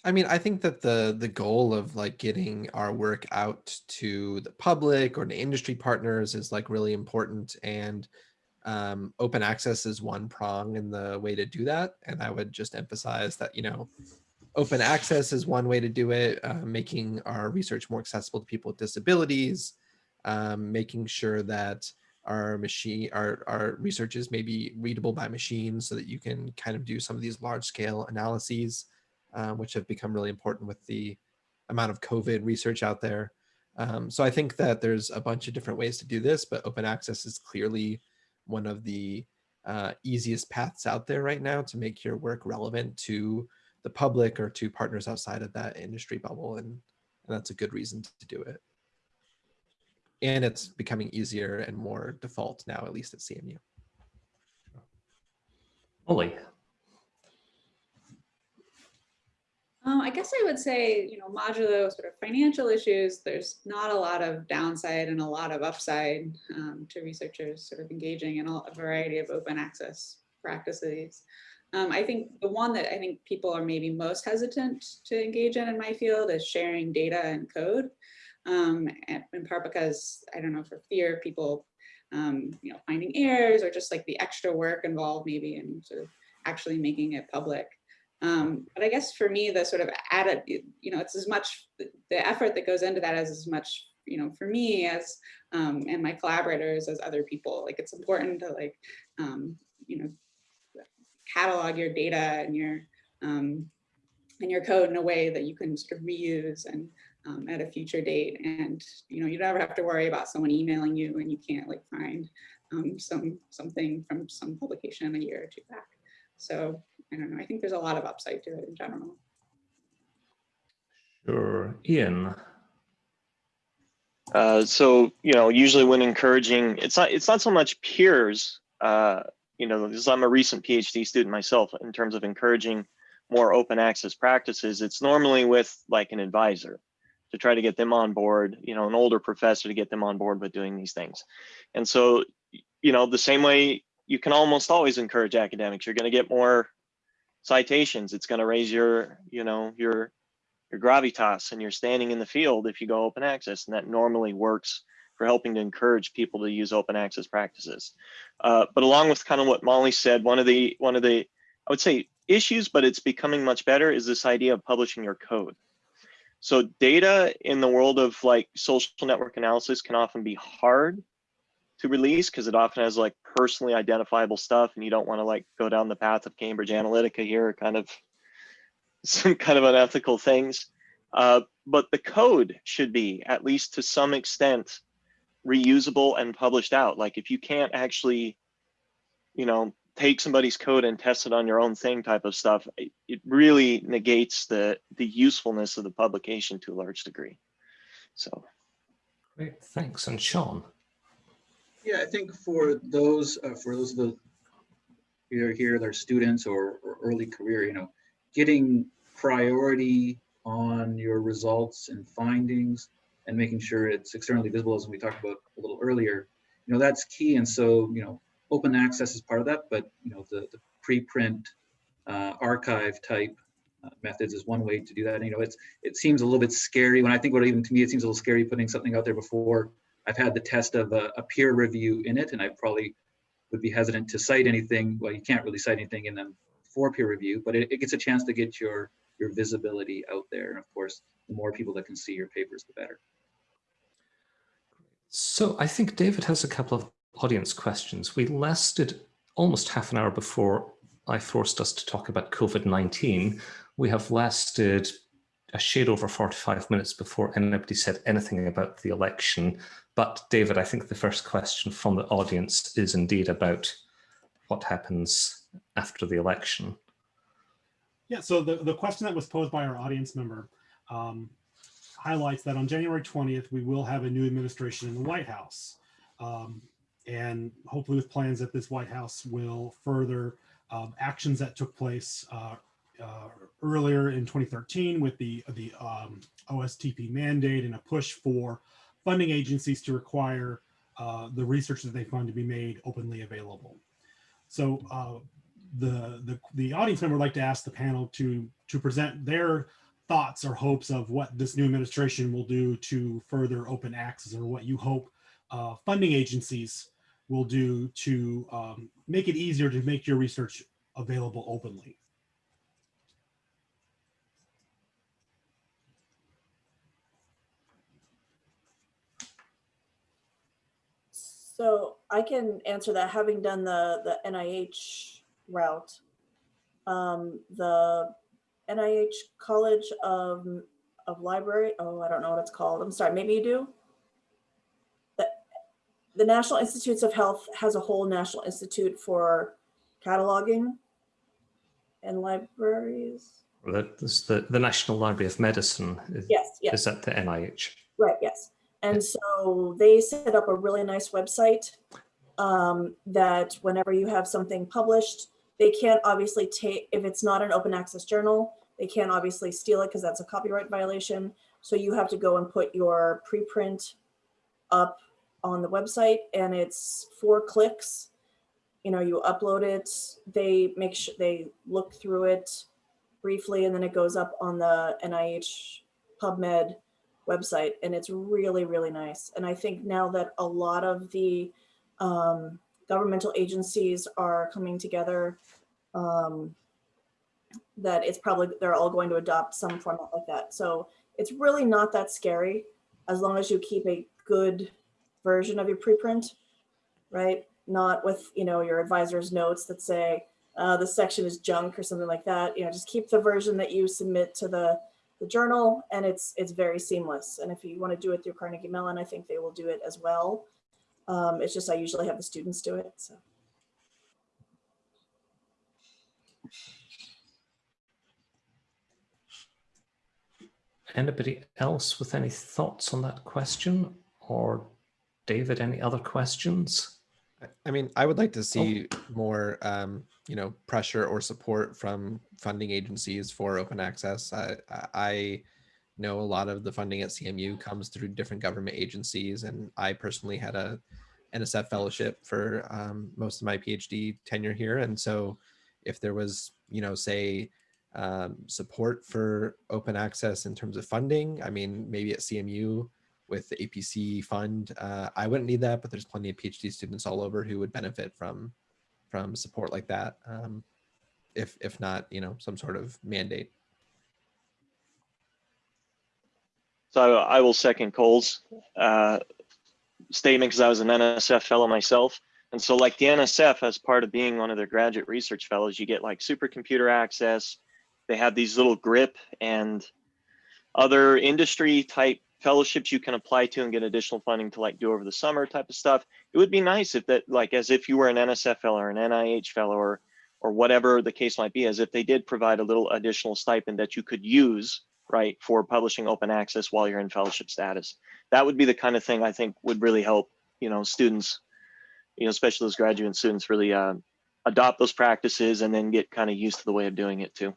I mean, I think that the the goal of like getting our work out to the public or to industry partners is like really important and um, open access is one prong in the way to do that. And I would just emphasize that, you know, open access is one way to do it, uh, making our research more accessible to people with disabilities, um, making sure that our machine, our, our research is maybe readable by machines so that you can kind of do some of these large scale analyses uh, which have become really important with the amount of COVID research out there. Um, so I think that there's a bunch of different ways to do this, but open access is clearly one of the uh, easiest paths out there right now to make your work relevant to the public or to partners outside of that industry bubble. And, and that's a good reason to do it. And it's becoming easier and more default now, at least at CMU. Ollie, Um, I guess I would say, you know, modulo sort of financial issues, there's not a lot of downside and a lot of upside um, to researchers sort of engaging in a variety of open access practices. Um, I think the one that I think people are maybe most hesitant to engage in in my field is sharing data and code. Um, in part because, I don't know, for fear of people, um, you know, finding errors or just like the extra work involved maybe in sort of actually making it public. Um, but I guess for me, the sort of added, you know, it's as much the effort that goes into that as as much, you know, for me as um, and my collaborators as other people. Like it's important to like, um, you know, catalog your data and your um, and your code in a way that you can sort of reuse and um, at a future date. And you know, you never have to worry about someone emailing you and you can't like find um, some something from some publication a year or two back. So I don't know. I think there's a lot of upside to it in general. sure. Ian, Uh, so you know, usually when encouraging, it's not it's not so much peers. Uh, you know, because I'm a recent PhD student myself. In terms of encouraging more open access practices, it's normally with like an advisor to try to get them on board. You know, an older professor to get them on board with doing these things. And so, you know, the same way you can almost always encourage academics. You're going to get more citations. It's going to raise your, you know, your your gravitas and your standing in the field if you go open access, and that normally works for helping to encourage people to use open access practices. Uh, but along with kind of what Molly said, one of the one of the I would say issues, but it's becoming much better, is this idea of publishing your code. So data in the world of like social network analysis can often be hard to release because it often has like personally identifiable stuff and you don't want to like go down the path of Cambridge Analytica here, kind of some kind of unethical things. Uh, but the code should be, at least to some extent, reusable and published out. Like if you can't actually, you know, take somebody's code and test it on your own thing type of stuff, it, it really negates the, the usefulness of the publication to a large degree. So. great, thanks. And Shawn, Yeah, I think for those, uh, for those of the, either here, they're students or, or early career, you know, getting priority on your results and findings and making sure it's externally visible, as we talked about a little earlier, you know, that's key. And so, you know, open access is part of that, but, you know, the, the preprint uh, archive type uh, methods is one way to do that. And, you know, it's, it seems a little bit scary when I think it, even to me, it seems a little scary putting something out there before I've had the test of a, a, peer review in it, and I probably would be hesitant to cite anything. Well, you can't really cite anything in them for peer review, but it, it gets a chance to get your your visibility out there. And of course, the more people that can see your papers, the better. So I think David has a couple of audience questions. We lasted almost half an hour before I forced us to talk about COVID-19. We have lasted a shade over 45 minutes before anybody said anything about the election. But David, I think the first question from the audience is indeed about what happens after the election. Yeah, so the, the question that was posed by our audience member um, highlights that on January 20th, we will have a new administration in the White House. Um, and hopefully with plans that this White House will further um, actions that took place uh, uh, earlier in 2013 with the, the um, OSTP mandate and a push for funding agencies to require uh, the research that they fund to be made openly available. So uh, the, the, the audience member would like to ask the panel to, to present their thoughts or hopes of what this new administration will do to further open access or what you hope uh, funding agencies will do to um, make it easier to make your research available openly. So I can answer that, having done the, the NIH route. Um, the NIH College of, of Library, oh, I don't know what it's called. I'm sorry, maybe you do? The, the National Institutes of Health has a whole National Institute for cataloging and libraries. That is the, the National Library of Medicine is, Yes, yes. is at the NIH. Right, yes. And so they set up a really nice website um, that whenever you have something published, they can't obviously take, if it's not an open access journal, they can't obviously steal it because that's a copyright violation. So you have to go and put your preprint up on the website and it's four clicks. You know, you upload it, they make sure they look through it briefly and then it goes up on the NIH PubMed website and it's really, really nice. And I think now that a lot of the um, governmental agencies are coming together, um, that it's probably, they're all going to adopt some format like that. So it's really not that scary as long as you keep a good version of your preprint, right? Not with, you know, your advisor's notes that say, uh, section is junk or something like that. You know, just keep the version that you submit to the the journal and it's it's very seamless. And if you want to do it through Carnegie Mellon, I think they will do it as well. Um, it's just I usually have the students do it. So. Anybody else with any thoughts on that question? Or David, any other questions? I- I mean, I would like to see more, um, you know, pressure or support from funding agencies for open access. I, I- Know a lot of the funding at CMU comes through different government agencies, and I personally had a NSF fellowship for um, most of my PhD tenure here. And so, if there was, you know, say, um, support for open access in terms of funding, I mean, maybe at CMU with the APC fund. Uh, I wouldn't need that, but there's plenty of PhD students all over who would benefit from from support like that. Um, if if not, you know, some sort of mandate. So I will second Cole's uh, statement because I was an NSF fellow myself. And so like the NSF, as part of being one of their graduate research fellows, you get like supercomputer access. They have these little GRIP and other industry type fellowships you can apply to and get additional funding to like do over the summer type of stuff. It would be nice if that like as if you were an NSF fellow or an NIH fellow or or whatever the case might be, as if they did provide a little additional stipend that you could use right for publishing open access while you're in fellowship status. That would be the kind of thing I think would really help, you know, students, you know, especially those graduate students really uh, adopt those practices and then get kind of used to the way of doing it too.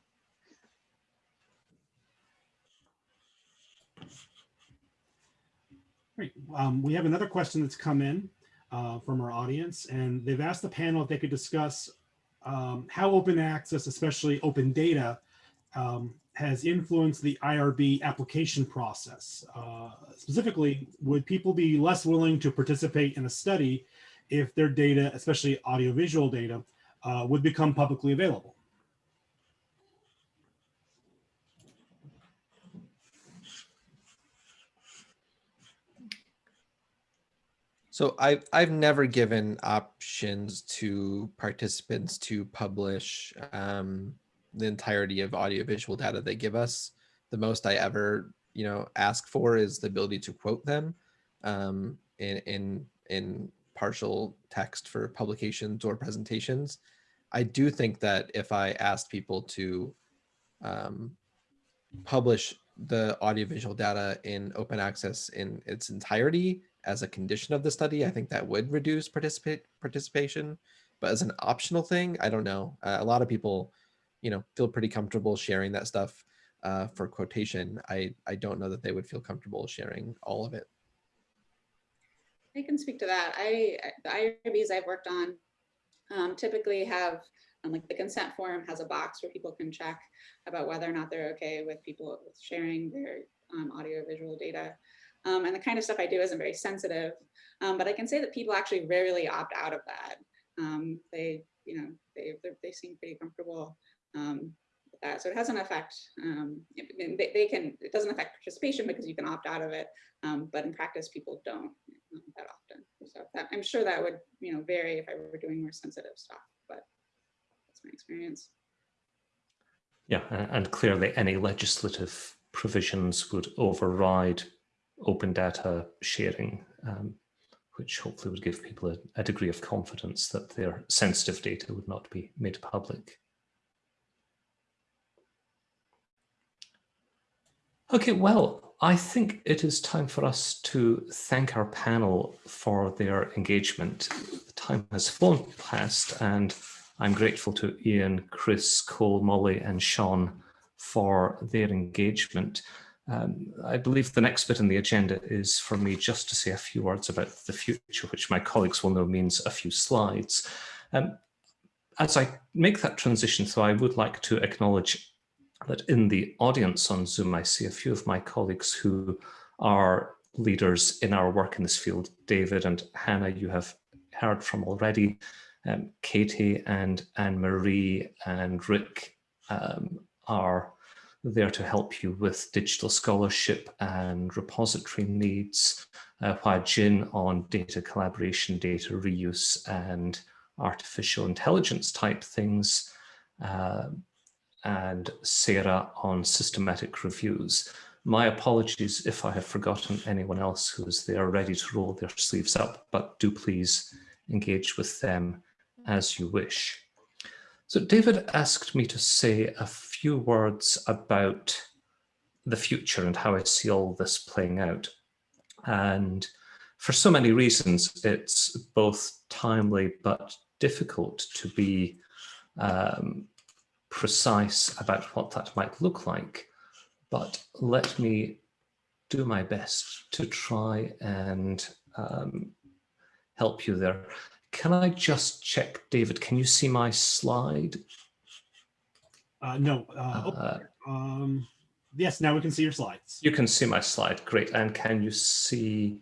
Great. Um, we have another question that's come in uh, from our audience, and they've asked the panel if they could discuss um, how open access, especially open data, um, has influenced the IRB application process. Uh, specifically, would people be less willing to participate in a study if their data, especially audiovisual data, uh, would become publicly available? So I've I've never given options to participants to publish um, the entirety of audiovisual data they give us. The most I ever you know ask for is the ability to quote them um, in in in partial text for publications or presentations. I do think that if I asked people to um, publish the audiovisual data in open access in its entirety as a condition of the study, I think that would reduce participate participation. But as an optional thing, I don't know. Uh, a lot of people, you know, feel pretty comfortable sharing that stuff uh, for quotation. I, I don't know that they would feel comfortable sharing all of it. I can speak to that. I, the IRBs I've worked on um, typically have, um, like the consent form has a box where people can check about whether or not they're okay with people sharing their um, audio visual data. Um, and the kind of stuff I do isn't very sensitive, um, but I can say that people actually rarely opt out of that. Um, they, you know, they, they seem pretty comfortable um, that. So it has an effect. Um, they, they, can, it doesn't affect participation because you can opt out of it, um, but in practice, people don't that often. So that, I'm sure that would, you know, vary if I were doing more sensitive stuff, but that's my experience. Yeah, and clearly any legislative provisions would override open data sharing, um, which hopefully would give people a, a, degree of confidence that their sensitive data would not be made public. Okay, well, I think it is time for us to thank our panel for their engagement. The time has flown past and I'm grateful to Ian, Chris, Cole, Molly and Shawn for their engagement. Um, I believe the next bit in the agenda is for me just to say a few words about the future, which my colleagues will know means a few slides. Um, as I make that transition, so I would like to acknowledge that in the audience on Zoom, I see a few of my colleagues who are leaders in our work in this field. David and Hannah, you have heard from already. Um, Katie and Anne-Marie and Rick um, are there to help you with digital scholarship and repository needs, uh, Huajin on data collaboration, data reuse and artificial intelligence type things, uh, and Sarah on systematic reviews. My apologies if I have forgotten anyone else who is there ready to roll their sleeves up, but do please engage with them as you wish. So David asked me to say a few words about the future and how I see all this playing out. And for so many reasons, it's both timely but difficult to be um, precise about what that might look like. But let me do my best to try and um, help you there. Can I just check, David, can you see my slide? Uh, no. Uh, oh, uh, um, yes, now we can see your slides. You can see my slide. Great. And can you see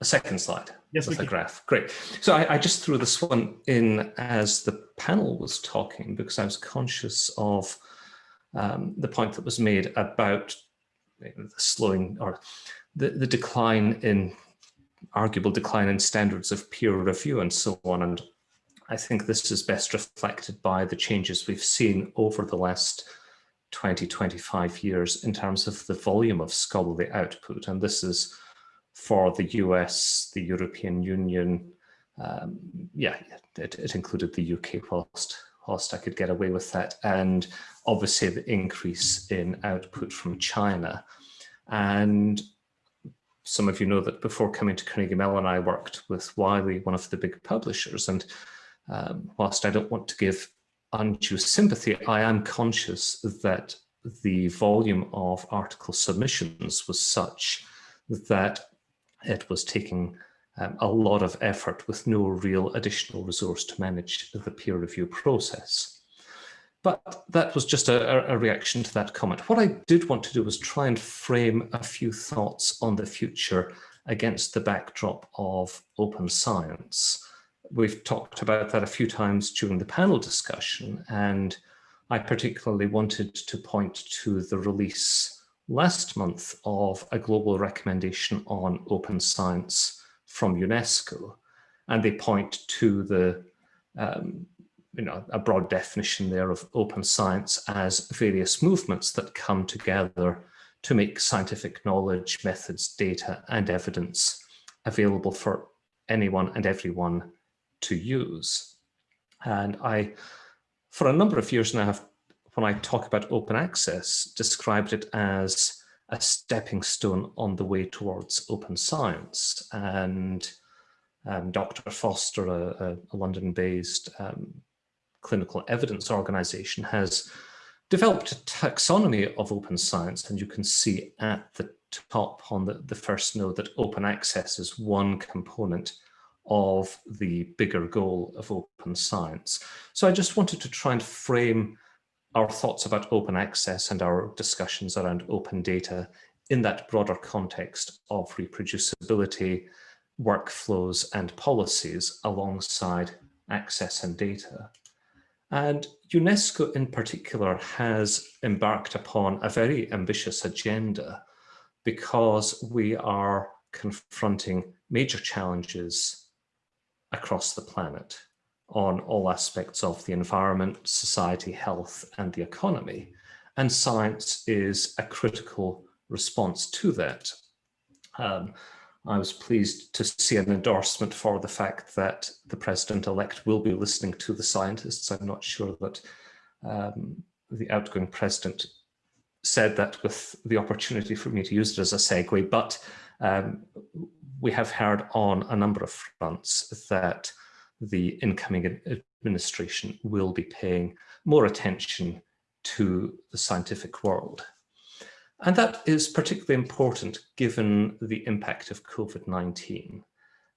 a second slide yes, with a graph? Great. So I, I, just threw this one in as the panel was talking because I was conscious of um, the point that was made about the slowing or the, the decline in arguable decline in standards of peer review and so on. And I think this is best reflected by the changes we've seen over the last 20, 25 years in terms of the volume of scholarly output. And this is for the US, the European Union, um, yeah, it, it, included the UK whilst, whilst I could get away with that. And obviously the increase in output from China. And some of you know that before coming to Carnegie Mellon, I worked with Wiley, one of the big publishers. And um, whilst I don't want to give undue sympathy, I am conscious that the volume of article submissions was such that it was taking um, a lot of effort with no real additional resource to manage the peer review process. But that was just a, a, reaction to that comment. What I did want to do was try and frame a few thoughts on the future against the backdrop of open science. We've talked about that a few times during the panel discussion, and I particularly wanted to point to the release last month of a global recommendation on open science from UNESCO. And they point to the um, you know, a broad definition there of open science as various movements that come together to make scientific knowledge, methods, data and evidence available for anyone and everyone to use. And I, for a number of years now, have when I talk about open access, described it as a stepping stone on the way towards open science. And um, Dr. Foster, a, a London-based um, clinical evidence organization, has developed a taxonomy of open science. And you can see at the top on the, the first node that open access is one component of the bigger goal of open science. So I just wanted to try and frame our thoughts about open access and our discussions around open data in that broader context of reproducibility, workflows and policies alongside access and data. And UNESCO in particular has embarked upon a very ambitious agenda because we are confronting major challenges across the planet on all aspects of the environment, society, health, and the economy. And science is a critical response to that. Um, I was pleased to see an endorsement for the fact that the president-elect will be listening to the scientists. I'm not sure that um, the outgoing president said that with the opportunity for me to use it as a segue, but um, we have heard on a number of fronts that the incoming administration will be paying more attention to the scientific world. And that is particularly important given the impact of COVID-19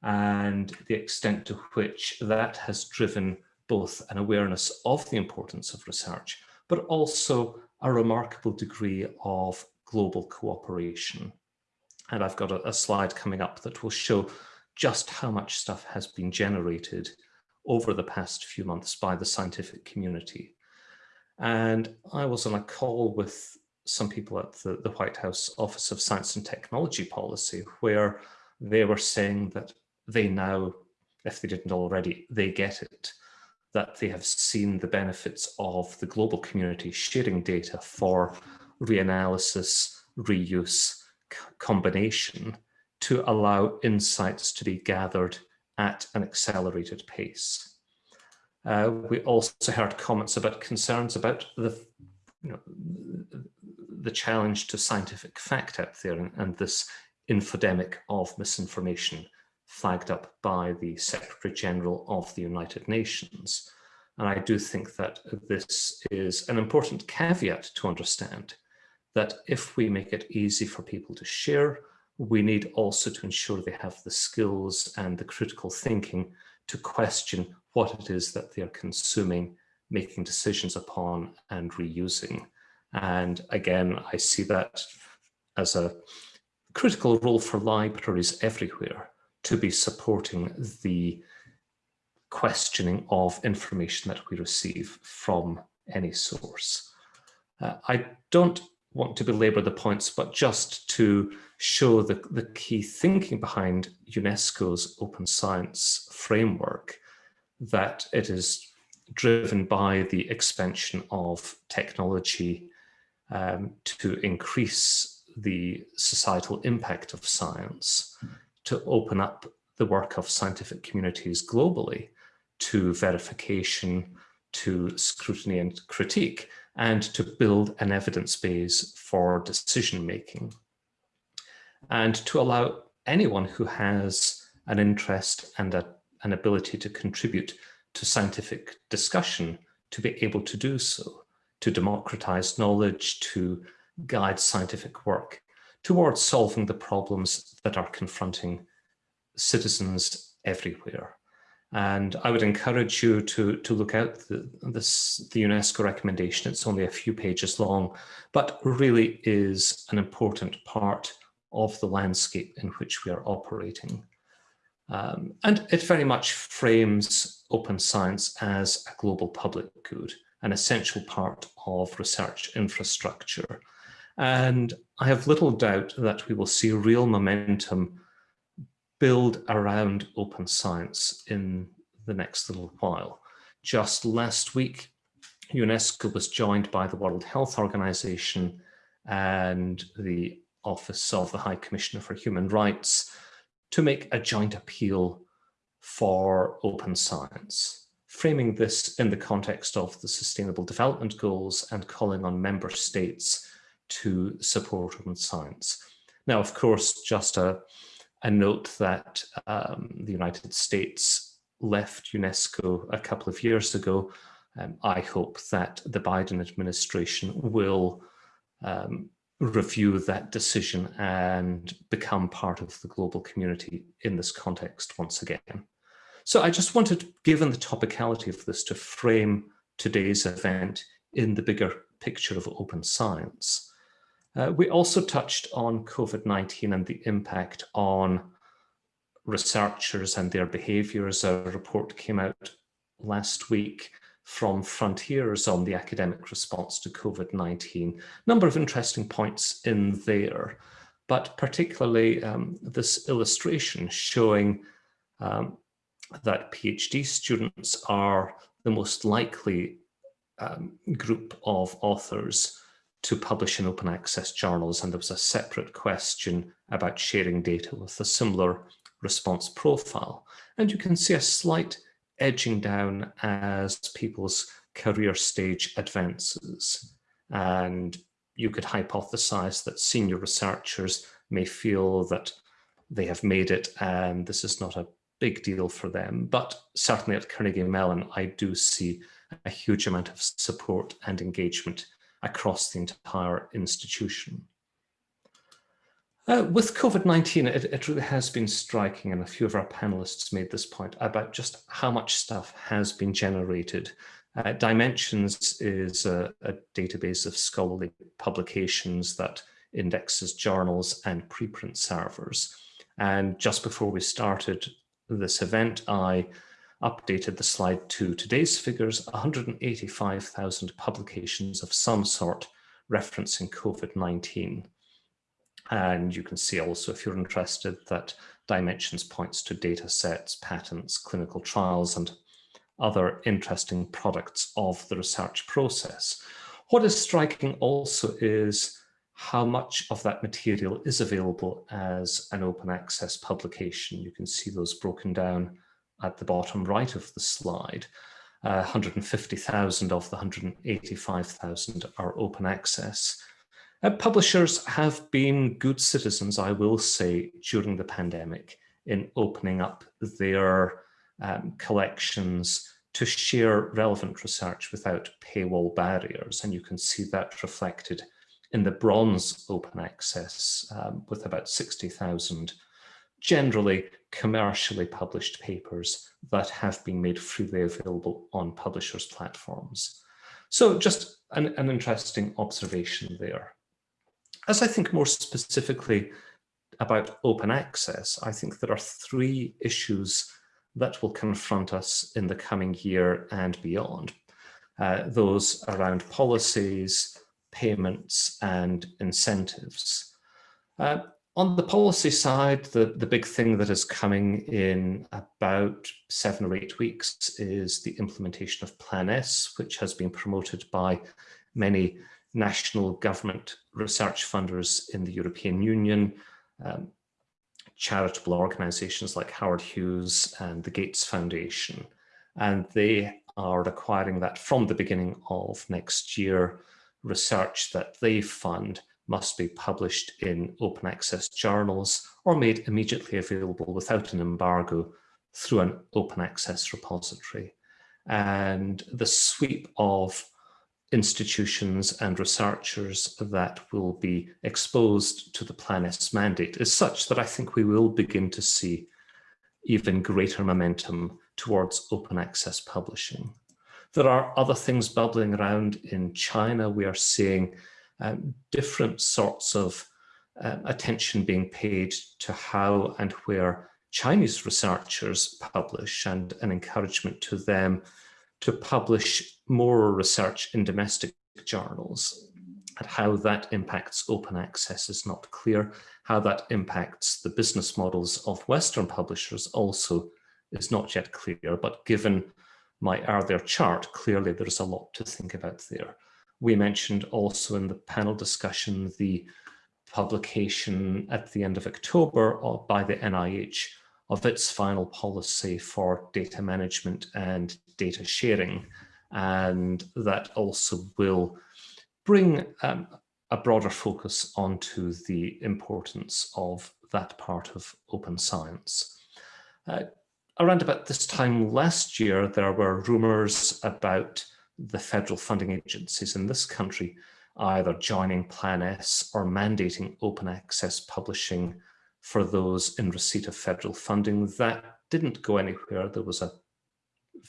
and the extent to which that has driven both an awareness of the importance of research, but also a remarkable degree of global cooperation. And I've got a, a slide coming up that will show just how much stuff has been generated over the past few months by the scientific community. And I was on a call with some people at the, the White House Office of Science and Technology Policy, where they were saying that they now, if they didn't already, they get it, that they have seen the benefits of the global community sharing data for reanalysis, reuse, combination to allow insights to be gathered at an accelerated pace. Uh, we also heard comments about concerns about the, you know, the challenge to scientific fact out there and, and this infodemic of misinformation flagged up by the Secretary General of the United Nations. And I do think that this is an important caveat to understand that if we make it easy for people to share, we need also to ensure they have the skills and the critical thinking to question what it is that they're consuming, making decisions upon and reusing. And again, I see that as a critical role for libraries everywhere to be supporting the questioning of information that we receive from any source. Uh, I don't want to belabor the points, but just to show the, the key thinking behind UNESCO's open science framework, that it is driven by the expansion of technology um, to increase the societal impact of science, to open up the work of scientific communities globally to verification, to scrutiny and critique, and to build an evidence base for decision making. And to allow anyone who has an interest and a, an ability to contribute to scientific discussion to be able to do so, to democratize knowledge, to guide scientific work towards solving the problems that are confronting citizens everywhere. And I would encourage you to, to look out the, this, the UNESCO recommendation. It's only a few pages long, but really is an important part of the landscape in which we are operating. Um, and it very much frames open science as a global public good, an essential part of research infrastructure. And I have little doubt that we will see real momentum build around open science in the next little while. Just last week, UNESCO was joined by the World Health Organization and the Office of the High Commissioner for Human Rights to make a joint appeal for open science, framing this in the context of the Sustainable Development Goals and calling on member states to support open science. Now, of course, just a, a note that um, the United States left UNESCO a couple of years ago. Um, I hope that the Biden administration will um, review that decision and become part of the global community in this context once again. So I just wanted, given the topicality of this, to frame today's event in the bigger picture of open science. Uh, we also touched on COVID-19 and the impact on researchers and their behaviours. A report came out last week from Frontiers on the academic response to COVID-19. Number of interesting points in there, but particularly um, this illustration showing um, that PhD students are the most likely um, group of authors to publish in open access journals. And there was a separate question about sharing data with a similar response profile. And you can see a slight edging down as people's career stage advances. And you could hypothesize that senior researchers may feel that they have made it and this is not a big deal for them. But certainly at Carnegie Mellon, I do see a huge amount of support and engagement across the entire institution. Uh, with COVID-19, it, it, really has been striking, and a few of our panelists made this point about just how much stuff has been generated. Uh, Dimensions is a, a, database of scholarly publications that indexes journals and preprint servers. And just before we started this event, I updated the slide to today's figures, 185,000 publications of some sort referencing COVID-19. And you can see also, if you're interested, that Dimensions points to data sets, patents, clinical trials, and other interesting products of the research process. What is striking also is how much of that material is available as an open access publication. You can see those broken down at the bottom right of the slide. Uh, 150,000 of the 185,000 are open access. Uh, publishers have been good citizens, I will say, during the pandemic in opening up their um, collections to share relevant research without paywall barriers. And you can see that reflected in the bronze open access um, with about 60,000 generally commercially published papers that have been made freely available on publishers' platforms. So just an, an interesting observation there. As I think more specifically about open access, I think there are three issues that will confront us in the coming year and beyond. Uh, those around policies, payments and incentives. Uh, on the policy side, the, the big thing that is coming in about seven or eight weeks is the implementation of Plan S, which has been promoted by many national government research funders in the European Union, um, charitable organizations like Howard Hughes and the Gates Foundation. And they are requiring that from the beginning of next year, research that they fund must be published in open access journals or made immediately available without an embargo through an open access repository. And the sweep of institutions and researchers that will be exposed to the Plan S mandate is such that I think we will begin to see even greater momentum towards open access publishing. There are other things bubbling around in China. We are seeing um, different sorts of uh, attention being paid to how and where Chinese researchers publish and an encouragement to them to publish more research in domestic journals. And how that impacts open access is not clear. How that impacts the business models of Western publishers also is not yet clear, but given my earlier chart, clearly there's a lot to think about there. We mentioned also in the panel discussion the publication at the end of October uh, by the NIH of its final policy for data management and data sharing. And that also will bring um, a broader focus onto the importance of that part of open science. Uh, around about this time last year, there were rumours about the federal funding agencies in this country either joining Plan S or mandating open access publishing for those in receipt of federal funding. That didn't go anywhere. There was a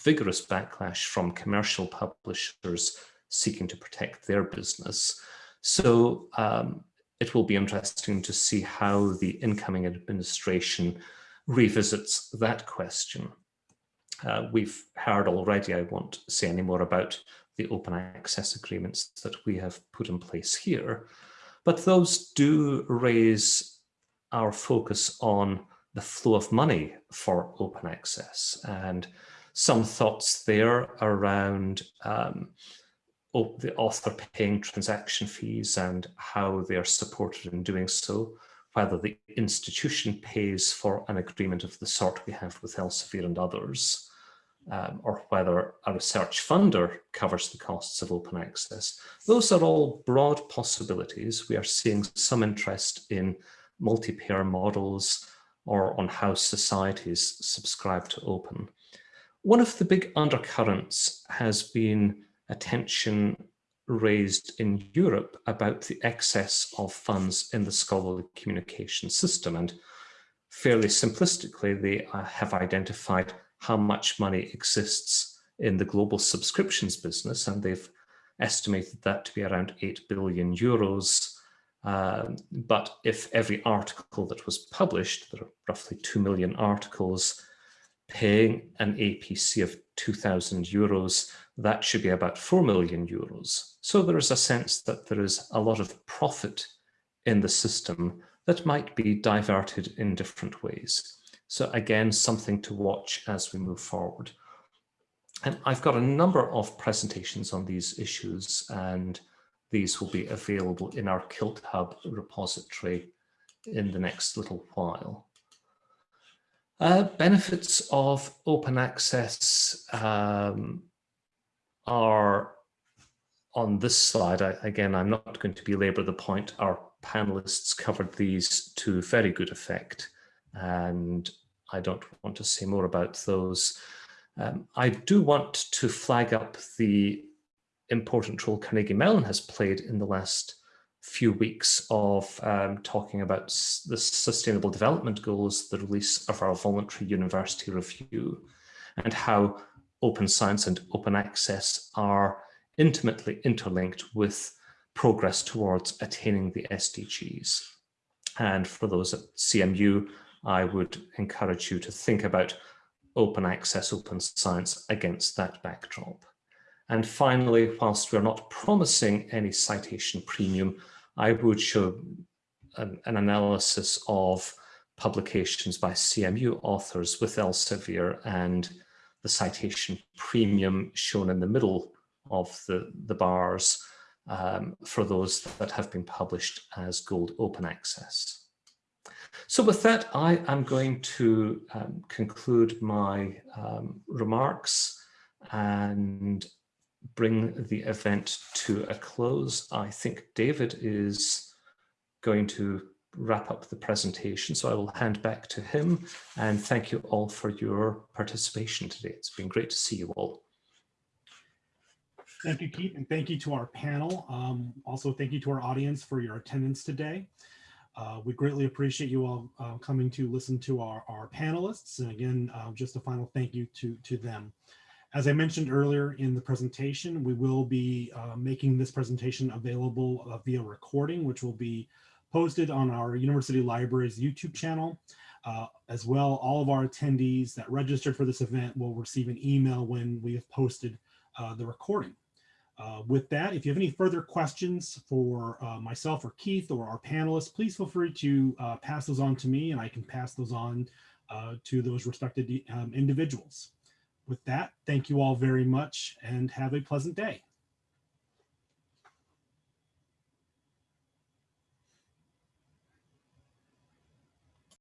vigorous backlash from commercial publishers seeking to protect their business. So um, it will be interesting to see how the incoming administration revisits that question. Uh, we've heard already, I won't say any more about the open access agreements that we have put in place here, but those do raise our focus on the flow of money for open access and some thoughts there around um, the author paying transaction fees and how they are supported in doing so, whether the institution pays for an agreement of the sort we have with Elsevier and others, um, or whether a research funder covers the costs of open access. Those are all broad possibilities. We are seeing some interest in multi-payer models or on how societies subscribe to open. One of the big undercurrents has been attention raised in Europe about the excess of funds in the scholarly communication system. And fairly simplistically, they uh, have identified how much money exists in the global subscriptions business, and they've estimated that to be around 8 billion euros. Um, but if every article that was published, there are roughly 2 million articles, paying an APC of 2,000 euros, that should be about 4 million euros. So there is a sense that there is a lot of profit in the system that might be diverted in different ways. So again, something to watch as we move forward. And I've got a number of presentations on these issues and these will be available in our KiltHub repository in the next little while. Uh, benefits of open access um, are on this slide. I, again, I'm not going to belabor the point. Our panelists covered these to very good effect. And I don't want to say more about those. Um, I do want to flag up the important role Carnegie Mellon has played in the last few weeks of um, talking about the Sustainable Development Goals, the release of our voluntary university review, and how open science and open access are intimately interlinked with progress towards attaining the SDGs. And for those at CMU, I would encourage you to think about open access, open science against that backdrop. And finally, whilst we're not promising any citation premium, I would show an, an analysis of publications by CMU authors with Elsevier and the citation premium shown in the middle of the, the bars um, for those that have been published as gold open access. So with that, I am going to um, conclude my um, remarks and bring the event to a close. I think David is going to wrap up the presentation, so I will hand back to him and thank you all for your participation today. It's been great to see you all. Thank you, Keith, and thank you to our panel. Um, also, thank you to our audience for your attendance today. Uh, we greatly appreciate you all uh, coming to listen to our, our panelists. And again, uh, just a final thank you to, to them. As I mentioned earlier in the presentation, we will be uh, making this presentation available uh, via recording, which will be posted on our University Library's YouTube channel. Uh, as well, all of our attendees that registered for this event will receive an email when we have posted the recording. Uh, with that, if you have any further questions for uh, myself or Keith or our panelists, please feel free to uh, pass those on to me and I can pass those on uh, to those respected um, individuals. With that, thank you all very much and have a pleasant day.